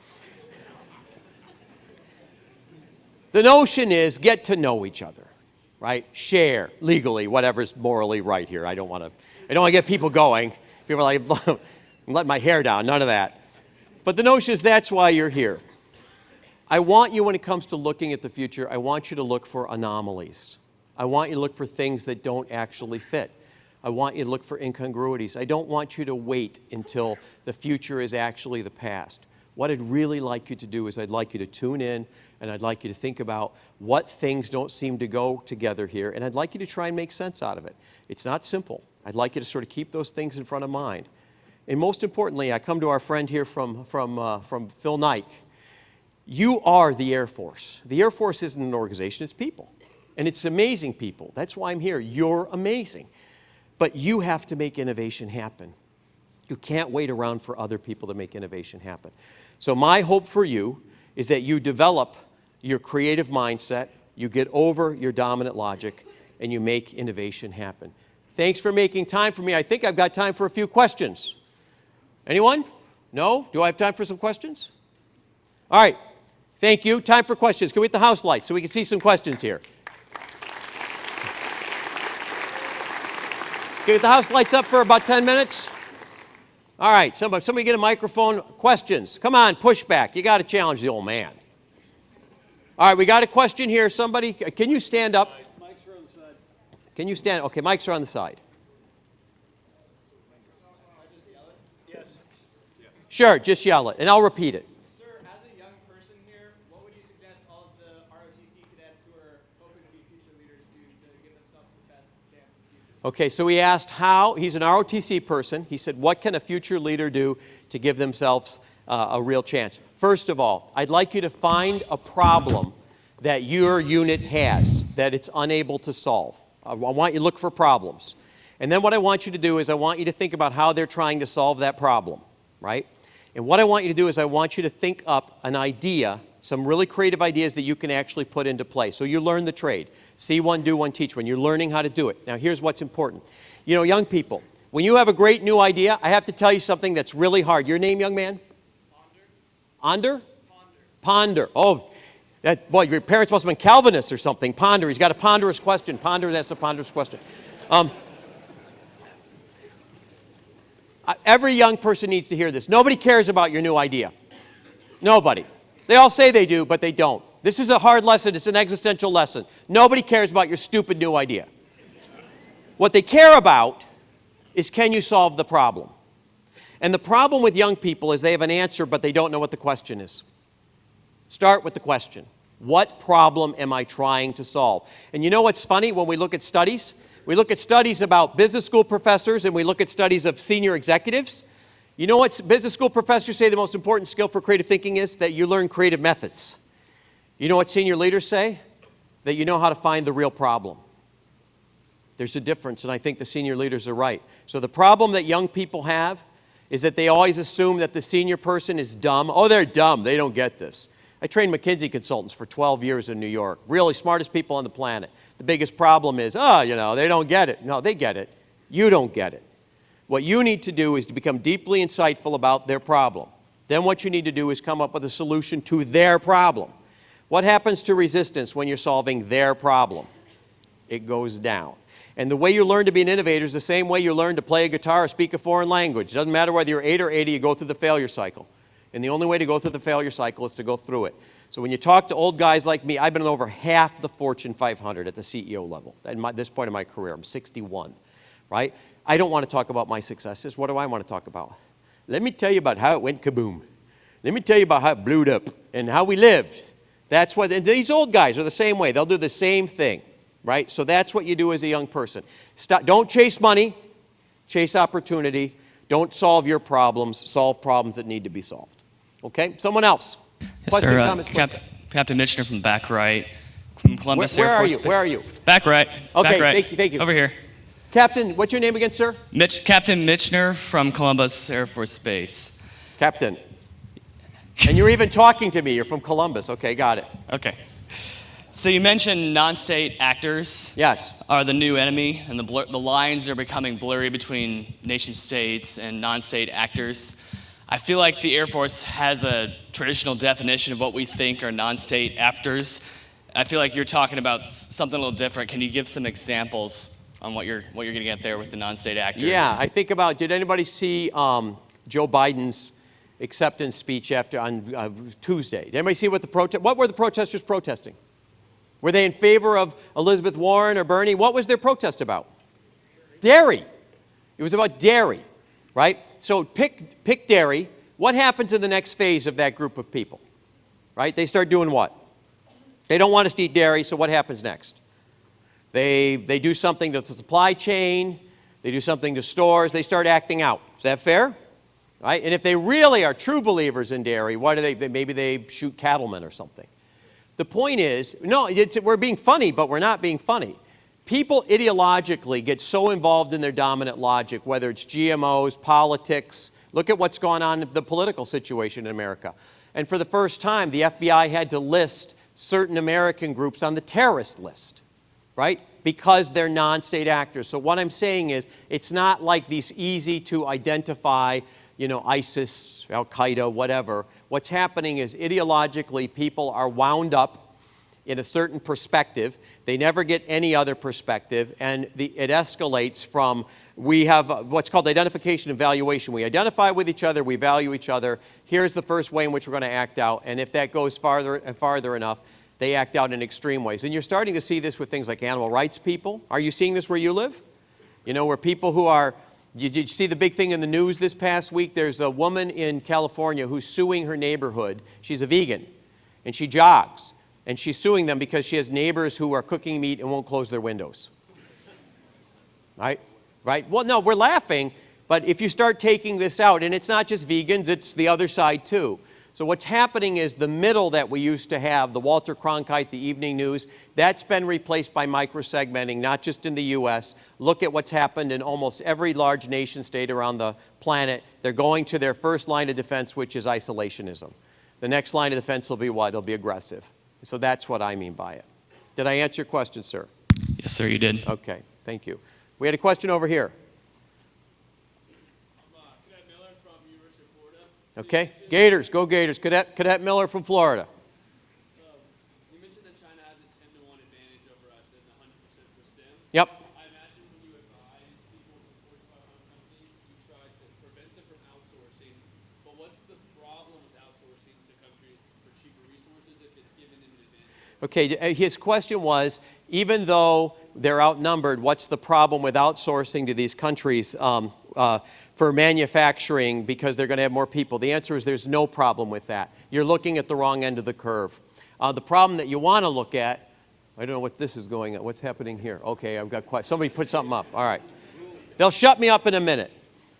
The notion is get to know each other, right? Share legally, whatever's morally right here. I don't want to, I don't want to get people going. People are like, I'm letting my hair down, none of that. But the notion is that's why you're here. I want you, when it comes to looking at the future, I want you to look for anomalies. I want you to look for things that don't actually fit. I want you to look for incongruities. I don't want you to wait until the future is actually the past. What I'd really like you to do is I'd like you to tune in and I'd like you to think about what things don't seem to go together here, and I'd like you to try and make sense out of it. It's not simple. I'd like you to sort of keep those things in front of mind. And most importantly, I come to our friend here from, from, uh, from Phil Knight. You are the Air Force. The Air Force isn't an organization, it's people. And it's amazing people. That's why I'm here. You're amazing. But you have to make innovation happen. You can't wait around for other people to make innovation happen. So my hope for you is that you develop your creative mindset, you get over your dominant logic, and you make innovation happen. Thanks for making time for me. I think I've got time for a few questions. Anyone? No? Do I have time for some questions? All right. Thank you. Time for questions. Can we get the house lights so we can see some questions here? Can we get the house lights up for about 10 minutes? All right. Somebody, somebody get a microphone. Questions. Come on, push back. You got to challenge the old man. All right, we got a question here. Somebody, can you stand up? Mics are on the side. Can you stand? Okay, mics are on the side. Yes. Sure, just yell it, and I'll repeat it. Sir, as a young person here, what would you suggest all of the ROTC cadets who are hoping to be future leaders do to give themselves the best chance in the future? Okay, so he asked how, he's an ROTC person. He said, what can a future leader do to give themselves uh, a real chance? First of all, I'd like you to find a problem that your unit has that it's unable to solve. I want you to look for problems. And then what I want you to do is I want you to think about how they're trying to solve that problem, right? And what I want you to do is I want you to think up an idea, some really creative ideas that you can actually put into play. So you learn the trade. See one, do one, teach one. You're learning how to do it. Now here's what's important. You know, young people, when you have a great new idea, I have to tell you something that's really hard. Your name, young man? Ponder. Ponder? Oh, that, boy, your parents must have been Calvinists or something. Ponder. He's got a ponderous question. Ponder, that's a ponderous question. Um, every young person needs to hear this. Nobody cares about your new idea. Nobody. They all say they do, but they don't. This is a hard lesson. It's an existential lesson. Nobody cares about your stupid new idea. What they care about is can you solve the problem? And the problem with young people is they have an answer, but they don't know what the question is. Start with the question. What problem am I trying to solve? And you know what's funny when we look at studies? We look at studies about business school professors and we look at studies of senior executives. You know what business school professors say the most important skill for creative thinking is? That you learn creative methods. You know what senior leaders say? That you know how to find the real problem. There's a difference, and I think the senior leaders are right. So the problem that young people have is that they always assume that the senior person is dumb. Oh, they're dumb. They don't get this. I trained McKinsey consultants for 12 years in New York. Really smartest people on the planet. The biggest problem is, oh, you know, they don't get it. No, they get it. You don't get it. What you need to do is to become deeply insightful about their problem. Then what you need to do is come up with a solution to their problem. What happens to resistance when you're solving their problem? It goes down. And the way you learn to be an innovator is the same way you learn to play a guitar or speak a foreign language. It doesn't matter whether you're 8 or 80, you go through the failure cycle. And the only way to go through the failure cycle is to go through it. So when you talk to old guys like me, I've been in over half the Fortune 500 at the CEO level. At my, this point in my career, I'm 61, right? I don't want to talk about my successes. What do I want to talk about? Let me tell you about how it went kaboom. Let me tell you about how it blew up and how we lived. That's what, and these old guys are the same way. They'll do the same thing, right? So that's what you do as a young person. Stop, don't chase money, chase opportunity. Don't solve your problems, solve problems that need to be solved. Okay? Someone else. Yes, sir. Uh, Cap- Captain Mitchner from back right, from Columbus Where- where Air are Force. you? Where are you? Back right. Okay, back right. thank you, thank you. Over here. Captain, what's your name again, sir? Mitch, Captain Mitchner from Columbus Air Force Base. Captain. And you're even talking to me. You're from Columbus. Okay, got it. Okay. So you mentioned non-state actors Yes. are the new enemy, and the, blur- the lines are becoming blurry between nation states and non-state actors. I feel like the Air Force has a traditional definition of what we think are non-state actors. I feel like you're talking about something a little different. Can you give some examples on what you're what you're going to get there with the non-state actors? Yeah, I think about, did anybody see um, Joe Biden's acceptance speech after on uh, Tuesday? Did anybody see what the protest, what were the protesters protesting? Were they in favor of Elizabeth Warren or Bernie? What was their protest about? Dairy. It was about dairy, right? So pick, pick dairy. What happens in the next phase of that group of people? Right? They start doing what? They don't want us to eat dairy, so what happens next? They, they do something to the supply chain, they do something to stores, they start acting out. Is that fair? Right? And if they really are true believers in dairy, why do they, maybe they shoot cattlemen or something. The point is, no, we're being funny, but we're not being funny. People ideologically get so involved in their dominant logic, whether it's GMOs, politics. Look at what's gone on in the political situation in America. And for the first time, the FBI had to list certain American groups on the terrorist list, right? Because they're non-state actors. So what I'm saying is, it's not like these easy to identify, you know, ISIS, Al-Qaeda, whatever. What's happening is ideologically, people are wound up in a certain perspective. They never get any other perspective, and the, it escalates from we have what's called identification and valuation. We identify with each other, we value each other. Here's the first way in which we're going to act out, and if that goes farther and farther enough, they act out in extreme ways. And you're starting to see this with things like animal rights people. Are you seeing this where you live? You know, where people who are did you see the big thing in the news this past week? There's a woman in California who's suing her neighborhood. She's a vegan, and she jogs. And she's suing them because she has neighbors who are cooking meat and won't close their windows. Right? Right? Well, no, we're laughing, but if you start taking this out, and it's not just vegans, it's the other side too. So what's happening is the middle that we used to have, the Walter Cronkite, the evening news, that's been replaced by microsegmenting, not just in the U.S. Look at what's happened in almost every large nation state around the planet. They're going to their first line of defense, which is isolationism. The next line of defense will be what? It'll be aggressive. So that's what I mean by it. Did I answer your question, sir? Yes, sir, you did. Okay, thank you. We had a question over here. I'm uh, Cadet Miller from University of Florida. Okay, Gators, go Gators. Cadet, Cadet Miller from Florida. Um, you mentioned that China has a 10 to 1 advantage over us and 100% for STEM. Yep. I imagine when you advise people from Fortune 500 companies, you try to prevent them from outsourcing. But what's the problem with outsourcing to countries for cheaper resources if it's given them an advantage? Okay, uh, his question was, even though they're outnumbered, what's the problem with outsourcing to these countries um, uh, for manufacturing because they're going to have more people? The answer is there's no problem with that. You're looking at the wrong end of the curve. Uh, the problem that you want to look at, I don't know what this is going on. What's happening here? Okay, I've got quite, somebody put something up. All right. They'll shut me up in a minute.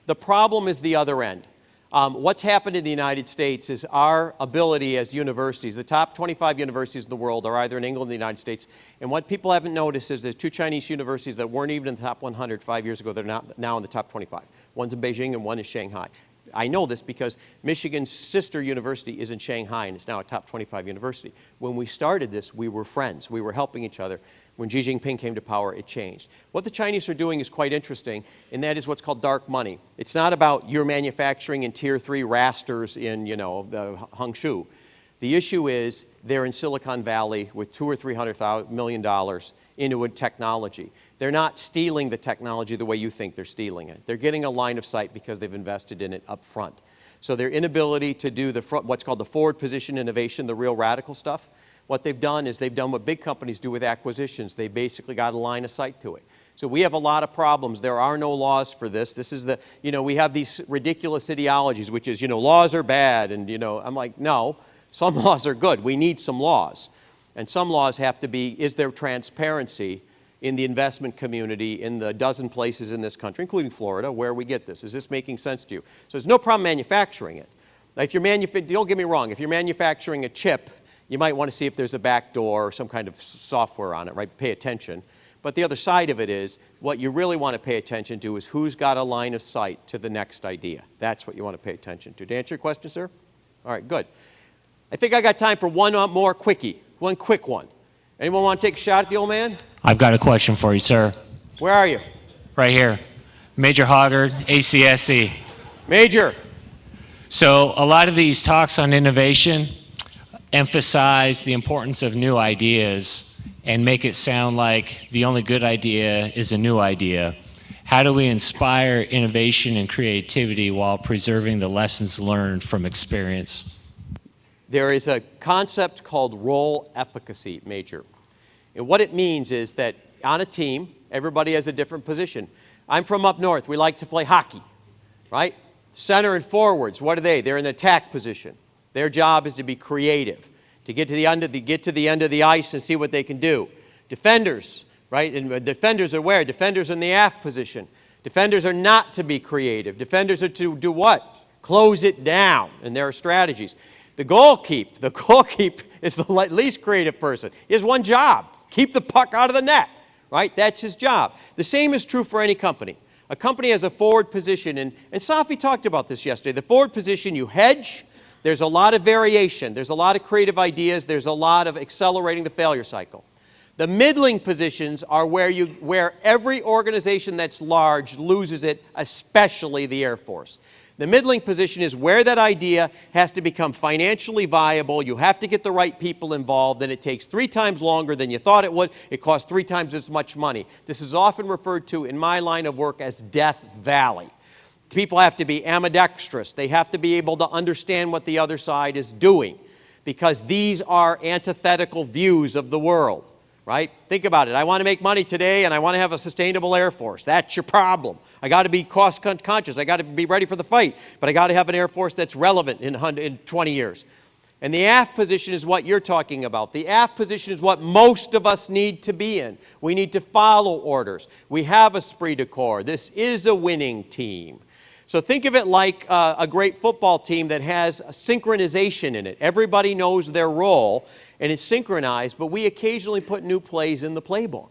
The problem is the other end. Um, what's happened in the United States is our ability as universities, the top 25 universities in the world are either in England or the United States. And what people haven't noticed is there's two Chinese universities that weren't even in the top 100 five years ago. They're not, now in the top 25. One's in Beijing and one is Shanghai. I know this because Michigan's sister university is in Shanghai and it's now a top 25 university. When we started this, we were friends. We were helping each other. When Xi Jinping came to power, it changed. What the Chinese are doing is quite interesting, and that is what's called dark money. It's not about your manufacturing in tier three rasters in, you know, uh, Hangzhou. The issue is they're in Silicon Valley with two or three hundred million dollars into a technology. They're not stealing the technology the way you think they're stealing it. They're getting a line of sight because they've invested in it up front. So their inability to do the front, what's called the forward position innovation, the real radical stuff, what they've done is they've done what big companies do with acquisitions. They basically got a line of sight to it. So we have a lot of problems. There are no laws for this. This is the, you know, we have these ridiculous ideologies, which is, you know, laws are bad. And, you know, I'm like, no, some laws are good. We need some laws. And some laws have to be, is there transparency in the investment community in the dozen places in this country, including Florida, where we get this? Is this making sense to you? So there's no problem manufacturing it. Now, if you're manuf- don't get me wrong, if you're manufacturing a chip, you might want to see if there's a back door or some kind of software on it, right? Pay attention. But the other side of it is, what you really want to pay attention to is who's got a line of sight to the next idea. That's what you want to pay attention to. To answer your question, sir? All right, good. I think I got time for one uh, more quickie, one quick one. Anyone want to take a shot at the old man? I've got a question for you, sir. Where are you? Right here. Major Hoggard, ACSC. Major. So, a lot of these talks on innovation emphasize the importance of new ideas and make it sound like the only good idea is a new idea. How do we inspire innovation and creativity while preserving the lessons learned from experience? There is a concept called role efficacy, Major. And what it means is that on a team, everybody has a different position. I'm from up north. We like to play hockey, right? Center and forwards, what are they? They're in the attack position. Their job is to be creative, to get to the end of the, get to the, end of the ice and see what they can do. Defenders, right? And uh, defenders are where? Defenders are in the aft position. Defenders are not to be creative. Defenders are to do what? Close it down, and there are strategies. The goalkeep, the goalkeep is the least creative person. He has one job, keep the puck out of the net, right? That's his job. The same is true for any company. A company has a forward position, and, and Safi talked about this yesterday. The forward position, you hedge, there's a lot of variation, there's a lot of creative ideas, there's a lot of accelerating the failure cycle. The middling positions are where, you, where every organization that's large loses it, especially the Air Force. The middling position is where that idea has to become financially viable. You have to get the right people involved, and it takes three times longer than you thought it would. It costs three times as much money. This is often referred to in my line of work as Death Valley. People have to be ambidextrous. They have to be able to understand what the other side is doing because these are antithetical views of the world right? Think about it. I want to make money today and I want to have a sustainable Air Force. That's your problem. I got to be cost conscious. I got to be ready for the fight, but I got to have an Air Force that's relevant in, in 20 years. And the aft position is what you're talking about. The aft position is what most of us need to be in. We need to follow orders. We have esprit de corps. This is a winning team. So think of it like uh, a great football team that has synchronization in it. Everybody knows their role and it's synchronized, but we occasionally put new plays in the playbook.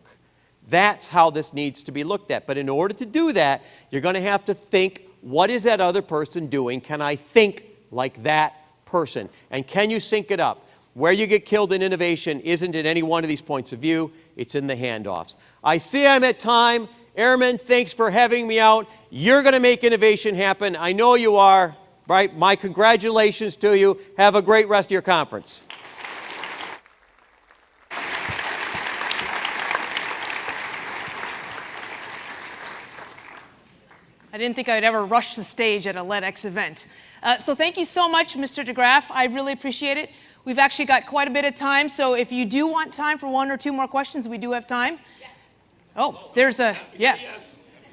That's how this needs to be looked at. But in order to do that, you're going to have to think, what is that other person doing? Can I think like that person? And can you sync it up? Where you get killed in innovation isn't in any one of these points of view, it's in the handoffs. I see I'm at time. Airmen, thanks for having me out. You're going to make innovation happen. I know you are. Right? My congratulations to you. Have a great rest of your conference. I didn't think I'd ever rush the stage at a LEDx event. Uh, so thank you so much, Mr. DeGraff. I really appreciate it. We've actually got quite a bit of time, so if you do want time for one or two more questions, we do have time. Yes. Oh, there's a, yes.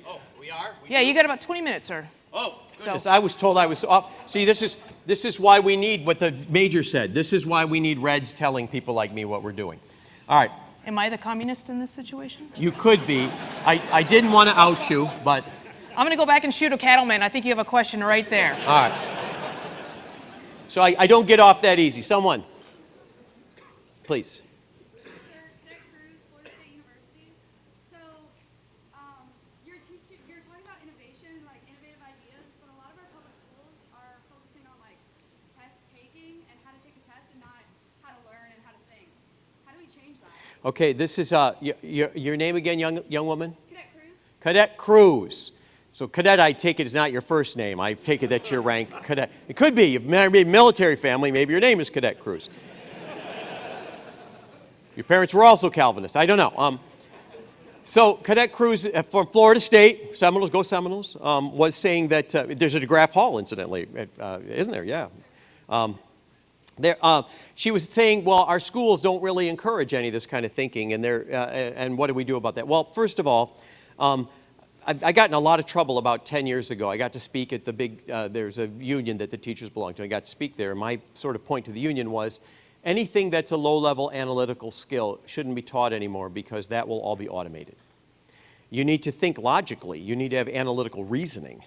Oh, we are? Yeah, you got about 20 minutes, sir. Oh, goodness. So, I was told I was up. See, this is, this is why we need what the major said. This is why we need Reds telling people like me what we're doing. All right. Am I the communist in this situation? You could be. I, I didn't want to out you, but. I'm going to go back and shoot a cattleman. I think you have a question right there. All right. So I, I don't get off that easy. Someone, please. Okay, this is uh, your, your name again, young, young woman? Cadet Cruz. Cadet Cruz. So cadet, I take it, is not your first name. I take it that's your rank, cadet. It could be. You've married a military family. Maybe your name is Cadet Cruz. your parents were also Calvinists. I don't know. Um, so Cadet Cruz uh, from Florida State, Seminoles, go Seminoles, um, was saying that uh, there's a DeGraff Hall, incidentally, uh, isn't there? Yeah. Um, there, uh, she was saying, well, our schools don't really encourage any of this kind of thinking, and, uh, and what do we do about that? Well, first of all, um, I, I, got in a lot of trouble about 10 years ago. I got to speak at the big, uh, there's a union that the teachers belong to. I got to speak there. My sort of point to the union was anything that's a low-level analytical skill shouldn't be taught anymore because that will all be automated. You need to think logically. You need to have analytical reasoning.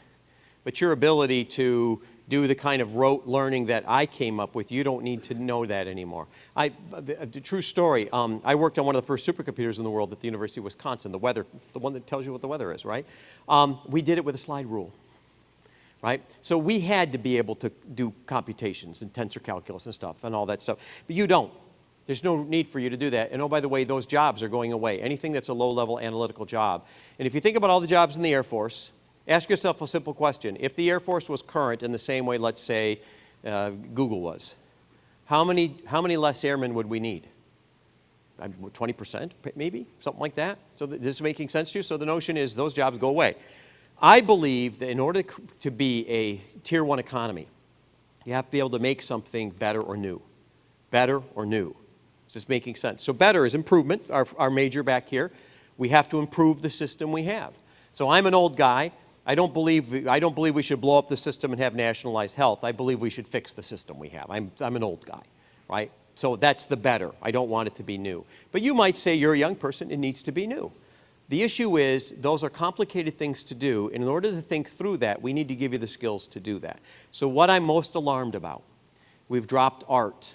But your ability to do the kind of rote learning that I came up with. You don't need to know that anymore. I, a, true story, um, I worked on one of the first supercomputers in the world at the University of Wisconsin, the weather, the one that tells you what the weather is, right? Um, we did it with a slide rule, right? So we had to be able to do computations and tensor calculus and stuff and all that stuff, but you don't. There's no need for you to do that. And oh, by the way, those jobs are going away. Anything that's a low-level analytical job. And if you think about all the jobs in the Air Force, Ask yourself a simple question. If the Air Force was current in the same way, let's say, uh, Google was, how many, how many less airmen would we need? 20% maybe, something like that? So this is making sense to you? So the notion is those jobs go away. I believe that in order to be a tier one economy, you have to be able to make something better or new. Better or new. Is this making sense? So better is improvement, our, our major back here. We have to improve the system we have. So I'm an old guy. I don't believe, I don't believe we should blow up the system and have nationalized health. I believe we should fix the system we have. I'm, I'm an old guy, right? So that's the better. I don't want it to be new. But you might say you're a young person, it needs to be new. The issue is those are complicated things to do. And in order to think through that, we need to give you the skills to do that. So what I'm most alarmed about, we've dropped art,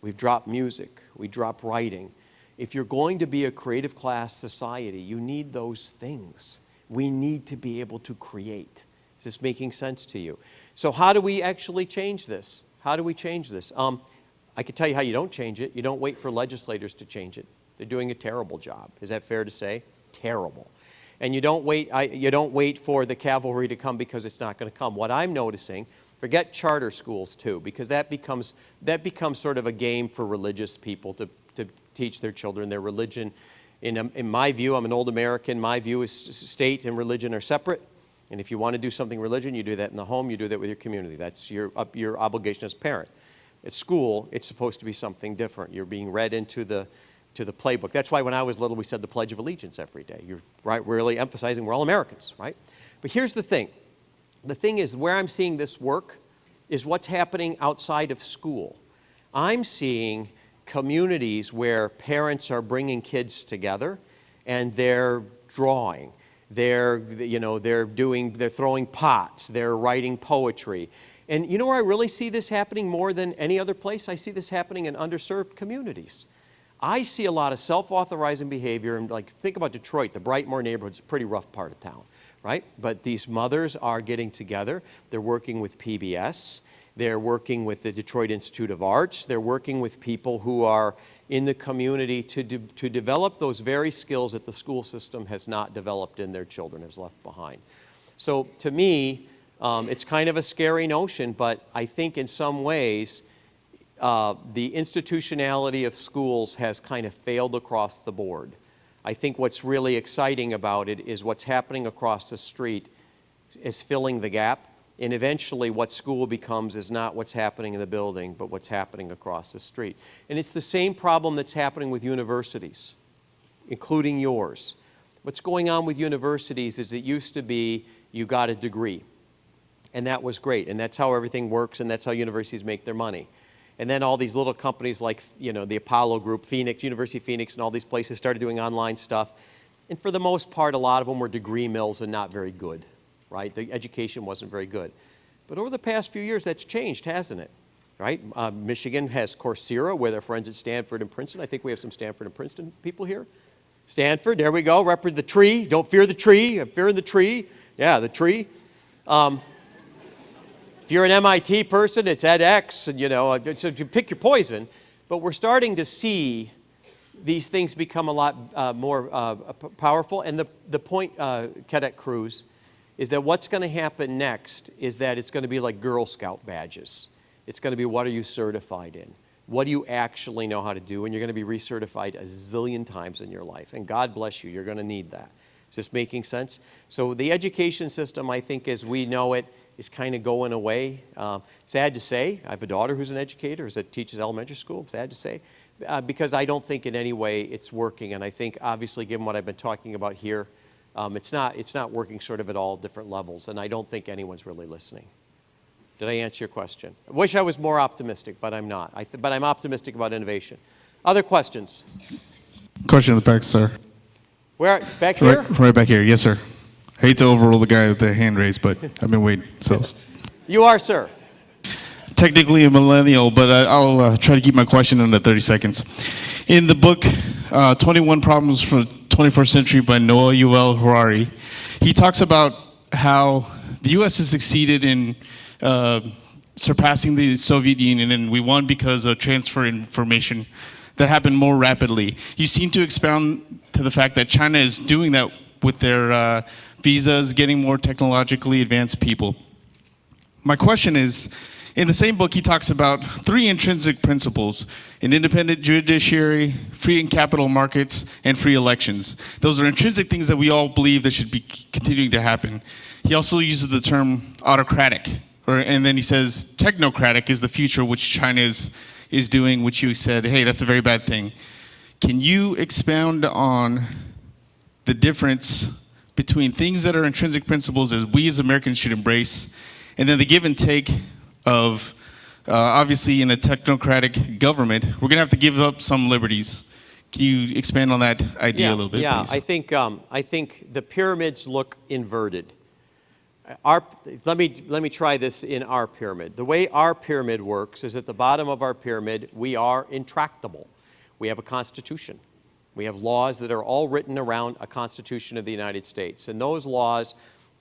we've dropped music, we drop writing. If you're going to be a creative class society, you need those things we need to be able to create. Is this making sense to you? So how do we actually change this? How do we change this? Um, I can tell you how you don't change it. You don't wait for legislators to change it. They're doing a terrible job. Is that fair to say? Terrible. And you don't wait, I, you don't wait for the cavalry to come because it's not going to come. What I'm noticing, forget charter schools too, because that becomes, that becomes sort of a game for religious people to, to teach their children their religion in, um, in my view, I'm an old American, my view is state and religion are separate. And if you want to do something religion, you do that in the home, you do that with your community. That's your, your obligation as a parent. At school, it's supposed to be something different. You're being read into the, to the playbook. That's why when I was little, we said the Pledge of Allegiance every day. You're right, really emphasizing we're all Americans, right? But here's the thing. The thing is, where I'm seeing this work is what's happening outside of school. I'm seeing communities where parents are bringing kids together and they're drawing they're, you know, they're doing, they're throwing pots, they're writing poetry. And you know where I really see this happening more than any other place? I see this happening in underserved communities. I see a lot of self-authorizing behavior, and like, think about Detroit, the Brightmoor neighborhood's a pretty rough part of town, right? But these mothers are getting together, they're working with PBS, they're working with the Detroit Institute of Arts, they're working with people who are in the community to, de to develop those very skills that the school system has not developed in their children, has left behind. So to me, um, it's kind of a scary notion, but I think in some ways, uh, the institutionality of schools has kind of failed across the board. I think what's really exciting about it is what's happening across the street is filling the gap. And eventually, what school becomes is not what's happening in the building, but what's happening across the street. And it's the same problem that's happening with universities, including yours. What's going on with universities is it used to be you got a degree. And that was great. And that's how everything works, and that's how universities make their money. And then all these little companies like, you know, the Apollo Group, Phoenix, University of Phoenix, and all these places started doing online stuff. And for the most part, a lot of them were degree mills and not very good, right? The education wasn't very good. But over the past few years, that's changed, hasn't it? Right? Uh, Michigan has Coursera, where their friends at Stanford and Princeton. I think we have some Stanford and Princeton people here. Stanford, there we go. Represent the tree. Don't fear the tree. I'm fearing the tree. Yeah, the tree. Um, if you're an MIT person, it's edX, and you know, uh, so you pick your poison. But we're starting to see these things become a lot uh, more uh, powerful. And the, the point, uh, Cadet Cruz, is that what's going to happen next is that it's going to be like Girl Scout badges. It's going to be what are you certified in? What do you actually know how to do? And you're going to be recertified a zillion times in your life. And God bless you, you're going to need that. Is this making sense? So the education system, I think, as we know it, is kind of going away. Um, sad to say, I have a daughter who's an educator, that teaches elementary school, sad to say, uh, because I don't think in any way it's working. And I think, obviously, given what I've been talking about here, um, it's, not, it's not working sort of at all different levels. And I don't think anyone's really listening. Did I answer your question? I wish I was more optimistic, but I'm not. I but I'm optimistic about innovation. Other questions? Question in the back, sir. Where? Back here? Right, right back here. Yes, sir. Hate to overrule the guy with the hand raised, but I've been waiting. So, You are, sir. technically a millennial, but I'll uh, try to keep my question under 30 seconds. In the book, uh, 21 Problems for 21st Century by Noah Yuval Harari, he talks about how the U.S. has succeeded in uh, surpassing the Soviet Union, and we won because of transfer information that happened more rapidly. You seem to expound to the fact that China is doing that with their uh, visas, getting more technologically advanced people. My question is, in the same book, he talks about three intrinsic principles, an independent judiciary, free and capital markets, and free elections. Those are intrinsic things that we all believe that should be continuing to happen. He also uses the term autocratic, or, and then he says technocratic is the future which China is, is doing, which you said, hey, that's a very bad thing. Can you expound on the difference between things that are intrinsic principles that we as Americans should embrace, and then the give and take of, uh, obviously in a technocratic government, we're gonna have to give up some liberties. Can you expand on that idea yeah, a little bit, Yeah, please? I think, um, I think the pyramids look inverted. Our, let, me, let me try this in our pyramid. The way our pyramid works is at the bottom of our pyramid, we are intractable. We have a constitution. We have laws that are all written around a Constitution of the United States. And those laws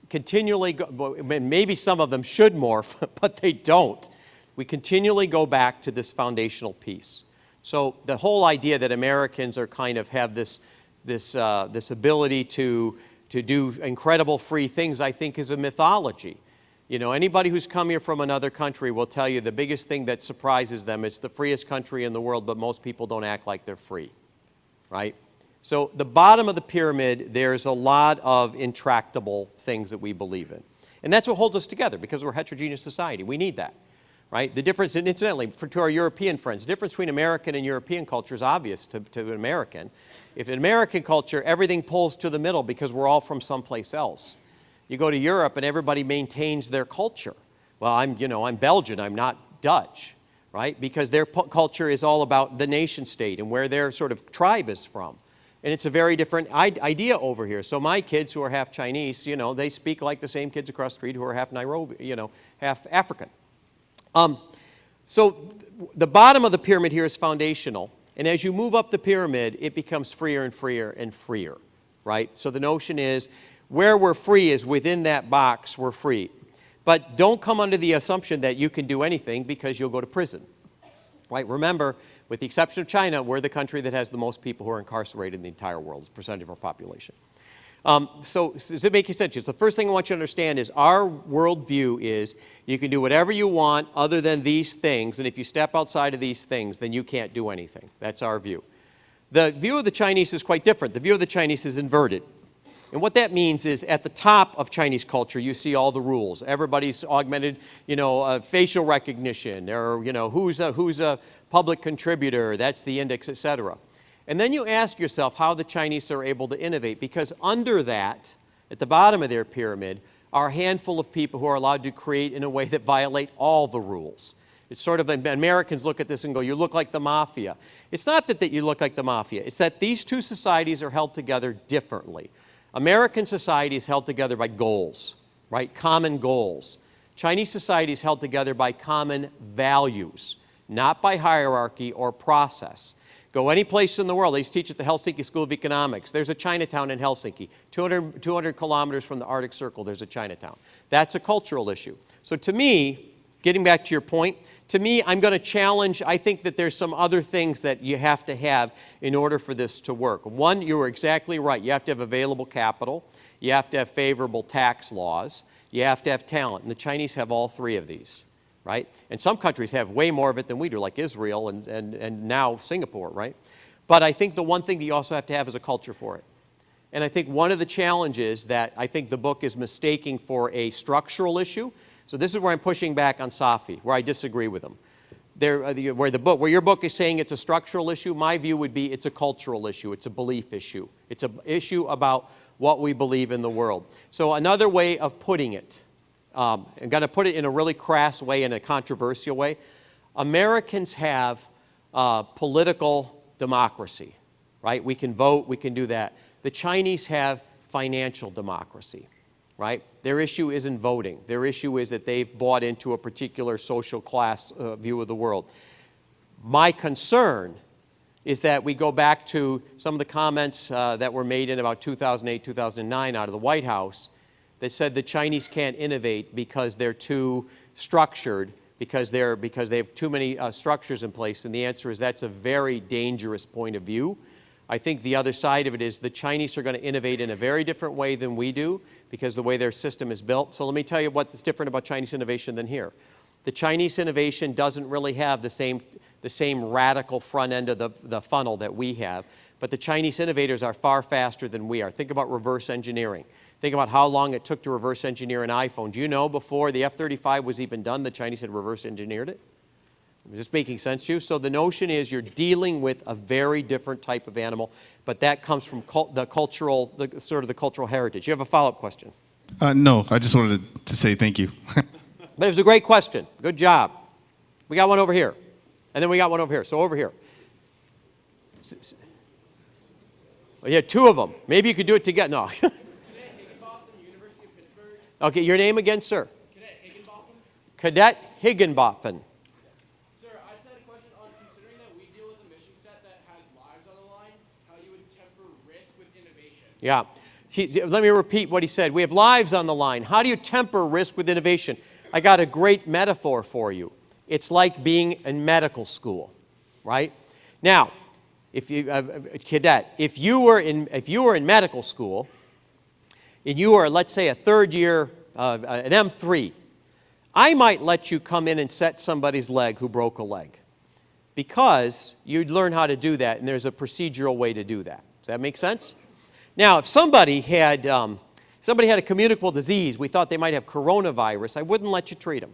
continually, go, maybe some of them should morph, but they don't. We continually go back to this foundational piece. So the whole idea that Americans are kind of have this, this, uh, this ability to, to do incredible free things, I think is a mythology. You know, anybody who's come here from another country will tell you the biggest thing that surprises them, it's the freest country in the world, but most people don't act like they're free right? So the bottom of the pyramid, there's a lot of intractable things that we believe in. And that's what holds us together because we're a heterogeneous society. We need that, right? The difference, and incidentally, for, to our European friends, the difference between American and European culture is obvious to, to an American. If in American culture, everything pulls to the middle because we're all from someplace else. You go to Europe and everybody maintains their culture. Well, I'm, you know, I'm Belgian, I'm not Dutch, right? Because their culture is all about the nation state and where their sort of tribe is from. And it's a very different idea over here. So my kids who are half Chinese, you know, they speak like the same kids across the street who are half Nairobi, you know, half African. Um, so th- the bottom of the pyramid here is foundational. And as you move up the pyramid, it becomes freer and freer and freer, right? So the notion is where we're free is within that box, we're free. But don't come under the assumption that you can do anything because you'll go to prison, right? Remember, with the exception of China, we're the country that has the most people who are incarcerated in the entire world as a percentage of our population. Um, so does it make sense? The first thing I want you to understand is our worldview is you can do whatever you want other than these things, and if you step outside of these things, then you can't do anything. That's our view. The view of the Chinese is quite different. The view of the Chinese is inverted. And what that means is at the top of Chinese culture, you see all the rules. Everybody's augmented, you know, uh, facial recognition, or, you know, who's a, who's a public contributor, that's the index, et cetera. And then you ask yourself how the Chinese are able to innovate, because under that, at the bottom of their pyramid, are a handful of people who are allowed to create in a way that violate all the rules. It's sort of, Americans look at this and go, you look like the mafia. It's not that, that you look like the mafia. It's that these two societies are held together differently. American society is held together by goals, right? Common goals. Chinese society is held together by common values, not by hierarchy or process. Go any place in the world. They used to teach at the Helsinki School of Economics. There's a Chinatown in Helsinki. 200, 200 kilometers from the Arctic Circle, there's a Chinatown. That's a cultural issue. So to me, getting back to your point, to me, I'm going to challenge, I think that there's some other things that you have to have in order for this to work. One, you were exactly right. You have to have available capital. You have to have favorable tax laws. You have to have talent. And the Chinese have all three of these right? And some countries have way more of it than we do, like Israel and, and, and now Singapore, right? But I think the one thing that you also have to have is a culture for it. And I think one of the challenges that I think the book is mistaking for a structural issue, so this is where I'm pushing back on Safi, where I disagree with him. There, uh, where, the book, where your book is saying it's a structural issue, my view would be it's a cultural issue, it's a belief issue. It's an issue about what we believe in the world. So another way of putting it, um, I'm going to put it in a really crass way, in a controversial way. Americans have uh, political democracy, right? We can vote, we can do that. The Chinese have financial democracy, right? Their issue isn't voting. Their issue is that they've bought into a particular social class uh, view of the world. My concern is that we go back to some of the comments uh, that were made in about 2008, 2009 out of the White House that said the Chinese can't innovate because they're too structured, because, they're, because they have too many uh, structures in place. And the answer is that's a very dangerous point of view. I think the other side of it is the Chinese are going to innovate in a very different way than we do because the way their system is built. So let me tell you what's different about Chinese innovation than here. The Chinese innovation doesn't really have the same, the same radical front end of the, the funnel that we have, but the Chinese innovators are far faster than we are. Think about reverse engineering. Think about how long it took to reverse engineer an iPhone. Do you know before the F-35 was even done, the Chinese had reverse engineered it? Is this making sense to you? So the notion is you're dealing with a very different type of animal, but that comes from cult, the cultural, the, sort of the cultural heritage. You have a follow-up question? Uh, no, I just wanted to say thank you. but it was a great question. Good job. We got one over here. And then we got one over here. So over here. Well, yeah, two of them. Maybe you could do it together. No. Okay, your name again, sir? Cadet Higginbotham. Cadet Higginbotham. Sir, I just had a question on considering that we deal with a mission set that has lives on the line, how you would temper risk with innovation. Yeah. He, let me repeat what he said. We have lives on the line. How do you temper risk with innovation? I got a great metaphor for you. It's like being in medical school, right? Now, if you, uh, cadet, if you were in, if you were in medical school, and you are, let's say, a third year, uh, an M3, I might let you come in and set somebody's leg who broke a leg because you'd learn how to do that, and there's a procedural way to do that. Does that make sense? Now, if somebody had, um, somebody had a communicable disease, we thought they might have coronavirus, I wouldn't let you treat them.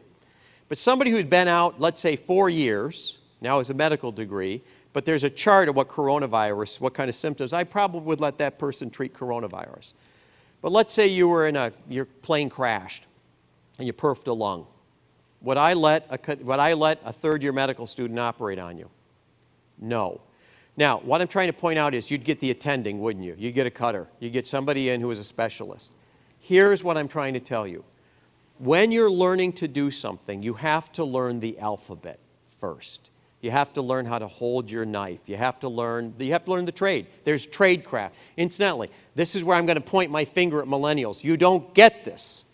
But somebody who's been out, let's say, four years, now has a medical degree, but there's a chart of what coronavirus, what kind of symptoms, I probably would let that person treat coronavirus. But let's say you were in a, your plane crashed and you perfed a lung. Would I let a, would I let a third year medical student operate on you? No. Now, what I'm trying to point out is you'd get the attending, wouldn't you? You'd get a cutter. You'd get somebody in who is a specialist. Here's what I'm trying to tell you. When you're learning to do something, you have to learn the alphabet first. You have to learn how to hold your knife. You have to learn, you have to learn the trade. There's trade craft. Incidentally, this is where I'm going to point my finger at millennials. You don't get this.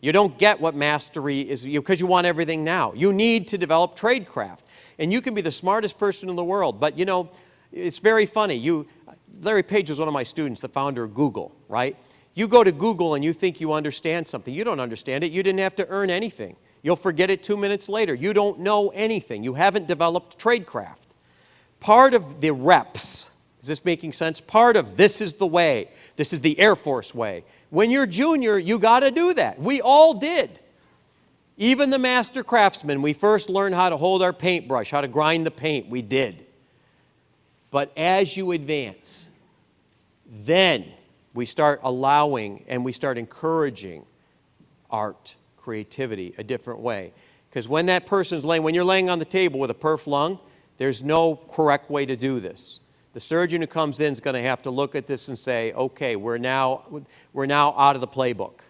You don't get what mastery is because you want everything now. You need to develop trade craft. And you can be the smartest person in the world, but you know, it's very funny. You, Larry Page was one of my students, the founder of Google, right? You go to Google and you think you understand something. You don't understand it. You didn't have to earn anything. You'll forget it two minutes later. You don't know anything. You haven't developed tradecraft. Part of the reps, is this making sense? Part of this is the way. This is the Air Force way. When you're junior, you got to do that. We all did. Even the master craftsmen, we first learned how to hold our paintbrush, how to grind the paint. We did. But as you advance, then we start allowing and we start encouraging art, creativity a different way. Because when that person's laying, when you're laying on the table with a perf lung, there's no correct way to do this. The surgeon who comes in is going to have to look at this and say, okay, we're now, we're now out of the playbook.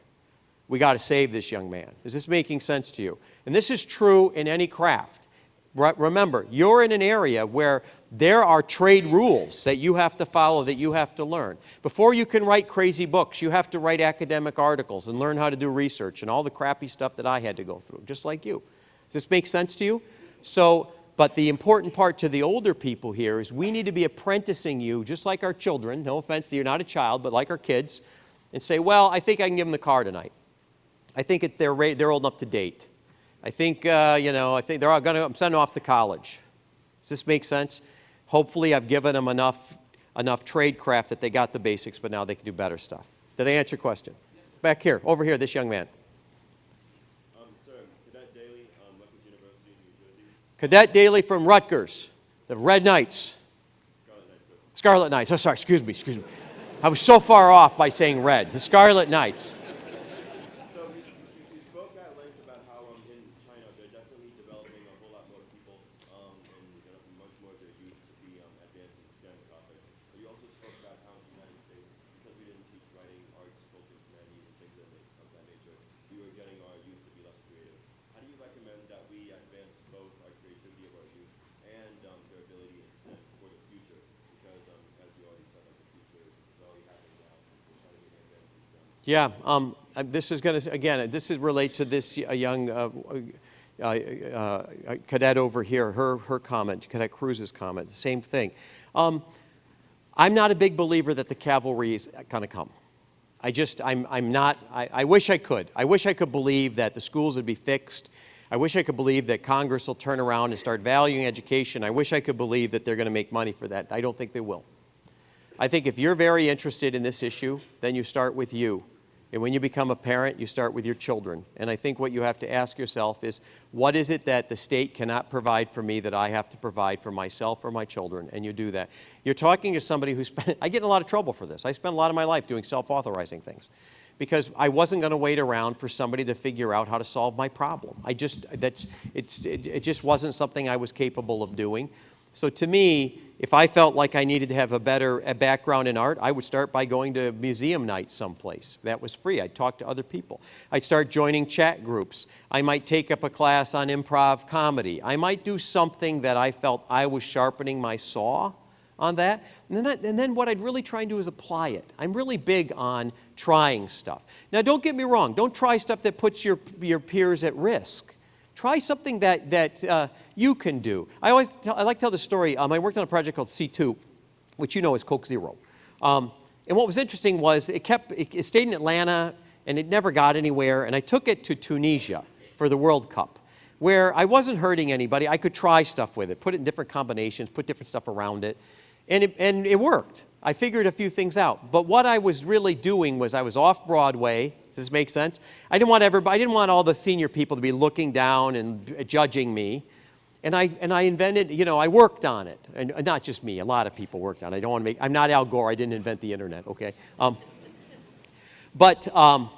We got to save this young man. Is this making sense to you? And this is true in any craft. Remember, you're in an area where there are trade rules that you have to follow, that you have to learn. Before you can write crazy books, you have to write academic articles and learn how to do research and all the crappy stuff that I had to go through, just like you. Does this make sense to you? So, but the important part to the older people here is we need to be apprenticing you, just like our children, no offense, you're not a child, but like our kids, and say, well, I think I can give them the car tonight. I think it, they're, they're old enough to date. I think, uh, you know, I think they're all going to, I'm sending off to college. Does this make sense? Hopefully I've given them enough, enough trade craft that they got the basics, but now they can do better stuff. Did I answer your question? Back here, over here, this young man. Um, sir, Cadet Daly, um, Rutgers University, New Jersey. Cadet Daly from Rutgers, the Red Knights. Scarlet Knights. Scarlet Knights. Oh, sorry, excuse me, excuse me. I was so far off by saying red. The Scarlet Knights. So we, we, we spoke at length about how um, in China they're definitely developing a whole lot more people um, and developing much more of their youth to be um, advanced in STEM topics. But you also spoke about how in the United States, because we didn't teach writing, arts, culture, humanities, and things of that, of that nature, we were getting our youth to be less creative. How do you recommend that we advance both our creativity of our youth and um, their ability in STEM for the future? Because um, as you already said, like the future is already happening now. We're trying to get advanced in STEM. Yeah, um, uh, this is going to, again, this is relates to this young uh, uh, uh, cadet over here, her, her comment, Cadet Cruz's comment, the same thing. Um, I'm not a big believer that the cavalry is going to come. I just, I'm, I'm not, I, I wish I could. I wish I could believe that the schools would be fixed. I wish I could believe that Congress will turn around and start valuing education. I wish I could believe that they're going to make money for that. I don't think they will. I think if you're very interested in this issue, then you start with you. And when you become a parent, you start with your children. And I think what you have to ask yourself is, what is it that the state cannot provide for me that I have to provide for myself or my children? And you do that. You're talking to somebody who spent, I get in a lot of trouble for this. I spent a lot of my life doing self-authorizing things because I wasn't going to wait around for somebody to figure out how to solve my problem. I just, that's, it's, it, it just wasn't something I was capable of doing. So to me, if I felt like I needed to have a better a background in art, I would start by going to museum night someplace. That was free. I'd talk to other people. I'd start joining chat groups. I might take up a class on improv comedy. I might do something that I felt I was sharpening my saw on that. And then, I, and then what I'd really try and do is apply it. I'm really big on trying stuff. Now, don't get me wrong. Don't try stuff that puts your, your peers at risk. Try something that, that uh, you can do. I always I like to tell the story. Um, I worked on a project called C2, which you know is Coke Zero. Um, and what was interesting was it kept, it, it stayed in Atlanta and it never got anywhere. And I took it to Tunisia for the World Cup, where I wasn't hurting anybody. I could try stuff with it, put it in different combinations, put different stuff around it. And it, and it worked. I figured a few things out. But what I was really doing was I was off Broadway. Does this make sense? I didn't want everybody, I didn't want all the senior people to be looking down and judging me. And I, and I invented, you know, I worked on it. And not just me, a lot of people worked on it. I don't want to make, I'm not Al Gore, I didn't invent the internet, okay? Um, but, um,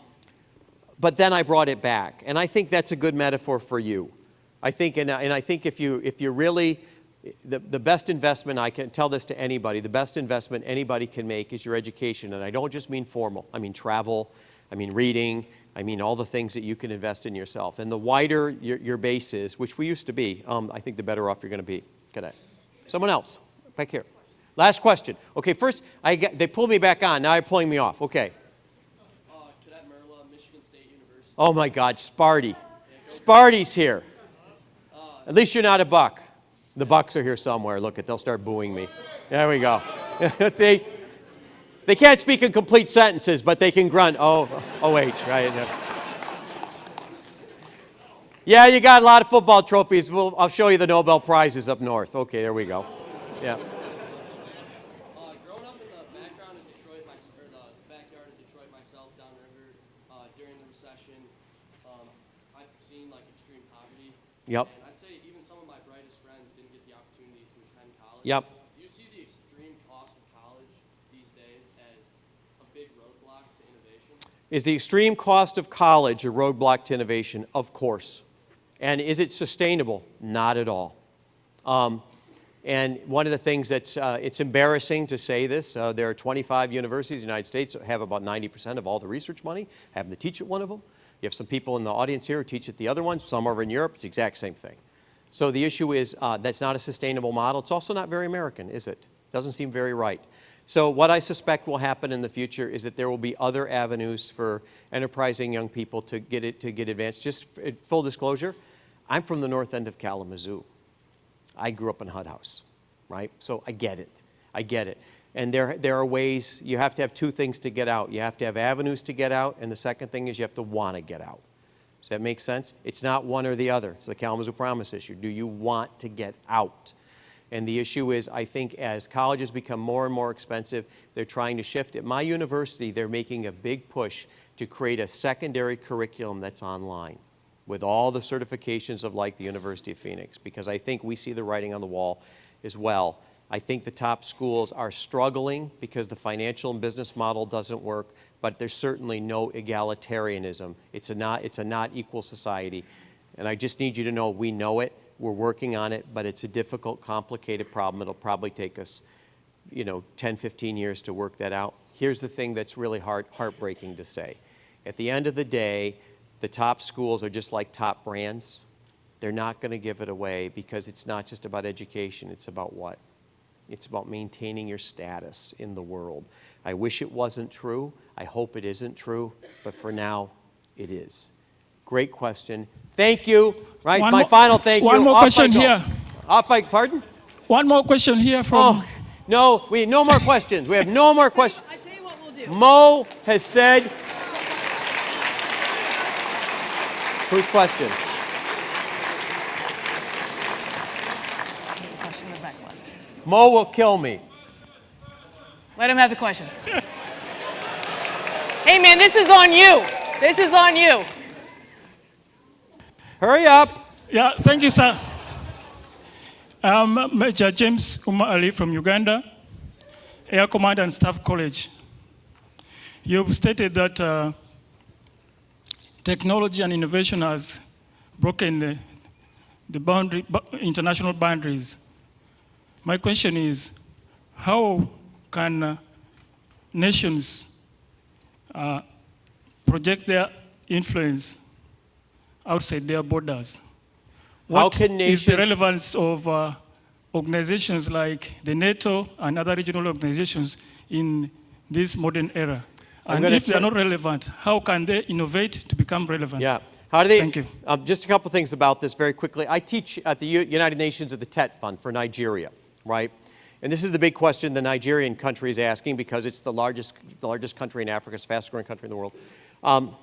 but then I brought it back. And I think that's a good metaphor for you. I think, and, and I think if you, if you really the, the best investment, I can tell this to anybody, the best investment anybody can make is your education. And I don't just mean formal, I mean travel, I mean reading, I mean all the things that you can invest in yourself. And the wider your, your base is, which we used to be, um, I think the better off you're going to be. Night. Someone else, back here. Last question. Okay, first, I get, they pulled me back on, now they're pulling me off. Okay. Uh, Cadet Merla, Michigan State University. Oh my God, Sparty. Sparty's here. At least you're not a buck. The bucks are here somewhere. Look, it, they'll start booing me. There we go. See, they can't speak in complete sentences, but they can grunt. Oh, oh, right? Yeah, you got a lot of football trophies. We'll, I'll show you the Nobel Prizes up north. Okay, there we go. Yeah. Uh, growing up in the background of Detroit, my, or the backyard of Detroit myself, downriver, uh, during the recession, um, I've seen like extreme poverty. Yep. And I'd say even some of my brightest friends didn't get the opportunity to attend college. Yep. Do you see the extreme cost of college these days as a big roadblock to innovation? Is the extreme cost of college a roadblock to innovation? Of course. And is it sustainable? Not at all. Um, and one of the things that's, uh, it's embarrassing to say this, uh, there are 25 universities in the United States that have about 90% of all the research money, happen to teach at one of them. You have some people in the audience here who teach at the other one, some over in Europe, it's the exact same thing. So the issue is uh, that's not a sustainable model. It's also not very American, is it? Doesn't seem very right. So what I suspect will happen in the future is that there will be other avenues for enterprising young people to get it to get advanced. Just uh, full disclosure, I'm from the north end of Kalamazoo. I grew up in Hud House, right? So I get it. I get it. And there, there are ways, you have to have two things to get out. You have to have avenues to get out, and the second thing is you have to want to get out. Does that make sense? It's not one or the other. It's the Kalamazoo Promise issue. Do you want to get out? And the issue is, I think as colleges become more and more expensive, they're trying to shift. At my university, they're making a big push to create a secondary curriculum that's online with all the certifications of like the University of Phoenix, because I think we see the writing on the wall as well. I think the top schools are struggling because the financial and business model doesn't work, but there's certainly no egalitarianism. It's a not, it's a not equal society. And I just need you to know we know it, we're working on it, but it's a difficult, complicated problem. It'll probably take us, you know, 10, 15 years to work that out. Here's the thing that's really heart, heartbreaking to say. At the end of the day, the top schools are just like top brands. They're not going to give it away because it's not just about education, it's about what? It's about maintaining your status in the world. I wish it wasn't true. I hope it isn't true, but for now, it is. Great question. Thank you. Right, One my more- final thank one you. more Off question here. Off I, pardon? One more question here from. Oh, no, we no more questions. We have no more questions. I tell you what we'll do. Mo has said. Whose question? Question in the back. Mo will kill me. Let him have the question. hey, man, this is on you. This is on you. Hurry up. Yeah, thank you, sir. I'm Major James Uma Ali from Uganda, Air Command and Staff College. You've stated that uh, technology and innovation has broken the, the boundary, international boundaries. My question is, how can uh, nations uh, project their influence outside their borders? What is the relevance of uh, organizations like the NATO and other regional organizations in this modern era? And if they are not relevant, how can they innovate to become relevant? Yeah. How do they? Thank you. Um, just a couple things about this very quickly. I teach at the U- United Nations at the TET Fund for Nigeria, right? And this is the big question the Nigerian country is asking because it's the largest, the largest country in Africa, it's the fastest growing country in the world. Um,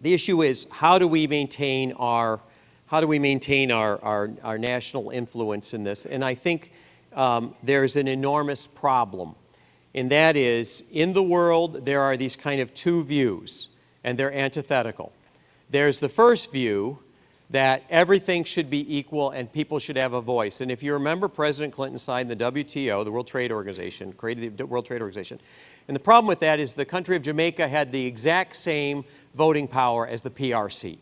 the issue is how do we maintain our, how do we maintain our, our, our national influence in this? And I think um, there's an enormous problem. And that is, in the world, there are these kind of two views, and they're antithetical. There's the first view that everything should be equal and people should have a voice. And if you remember, President Clinton signed the WTO, the World Trade Organization, created the World Trade Organization. And the problem with that is the country of Jamaica had the exact same voting power as the PRC.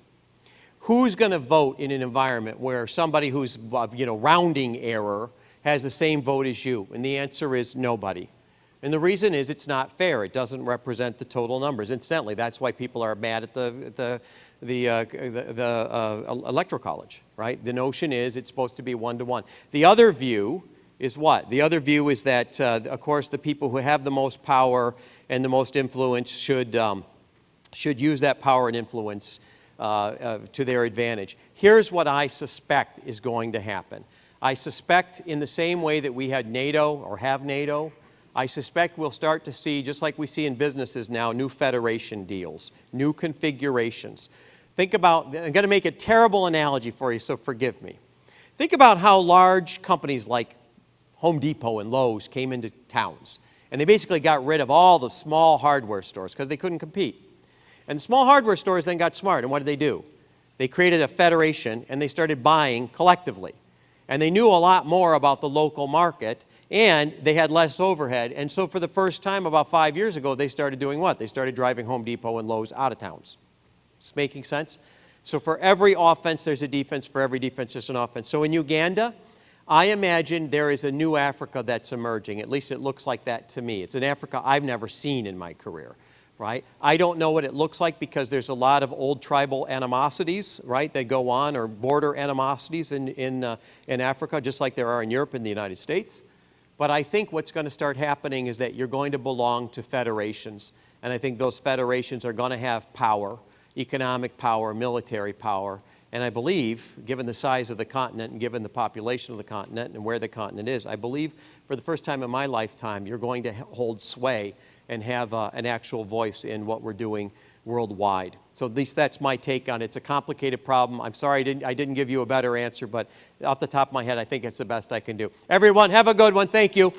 Who's going to vote in an environment where somebody who's, uh, you know, rounding error has the same vote as you? And the answer is nobody. And the reason is it's not fair. It doesn't represent the total numbers. Incidentally, that's why people are mad at the, the, the, uh, the, the uh, electoral college, right? The notion is it's supposed to be one to one. The other view is what? The other view is that, uh, of course, the people who have the most power and the most influence should, um, should use that power and influence uh, uh, to their advantage. Here's what I suspect is going to happen. I suspect in the same way that we had NATO or have NATO, I suspect we'll start to see, just like we see in businesses now, new federation deals, new configurations. Think about, I'm going to make a terrible analogy for you, so forgive me. Think about how large companies like Home Depot and Lowe's came into towns. And they basically got rid of all the small hardware stores because they couldn't compete. And the small hardware stores then got smart, and what did they do? They created a federation and they started buying collectively. And they knew a lot more about the local market and they had less overhead. And so for the first time about five years ago, they started doing what? They started driving Home Depot and Lowe's out of towns. It's making sense? So for every offense, there's a defense. For every defense, there's an offense. So in Uganda, I imagine there is a new Africa that's emerging. At least it looks like that to me. It's an Africa I've never seen in my career, right? I don't know what it looks like because there's a lot of old tribal animosities, right, that go on, or border animosities in, in, uh, in Africa, just like there are in Europe and the United States. But I think what's going to start happening is that you're going to belong to federations. And I think those federations are going to have power, economic power, military power. And I believe, given the size of the continent and given the population of the continent and where the continent is, I believe for the first time in my lifetime, you're going to hold sway and have uh, an actual voice in what we're doing worldwide. So at least that's my take on it. It's a complicated problem. I'm sorry I didn't, I didn't give you a better answer, but off the top of my head, I think it's the best I can do. Everyone, have a good one. Thank you.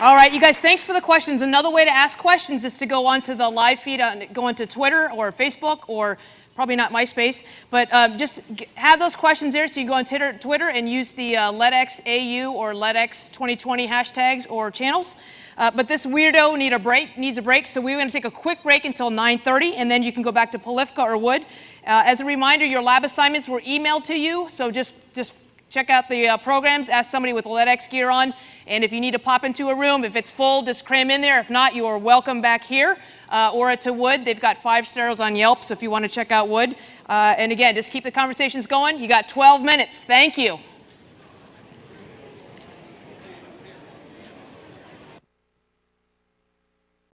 All right, you guys, thanks for the questions. Another way to ask questions is to go onto the live feed, on, go onto Twitter or Facebook or probably not MySpace, but um, just have those questions there so you go on Twitter and use the uh, LEDXAU or LEDX 2020 hashtags or channels. Uh, but this weirdo need a break, needs a break, so we're going to take a quick break until 9.30, and then you can go back to Polifka or Wood. Uh, as a reminder, your lab assignments were emailed to you, so just, just check out the uh, programs, ask somebody with LEDX gear on, and if you need to pop into a room, if it's full, just cram in there. If not, you are welcome back here uh, or to Wood. They've got five stars on Yelp, so if you want to check out Wood. Uh, and again, just keep the conversations going. You got 12 minutes. Thank you.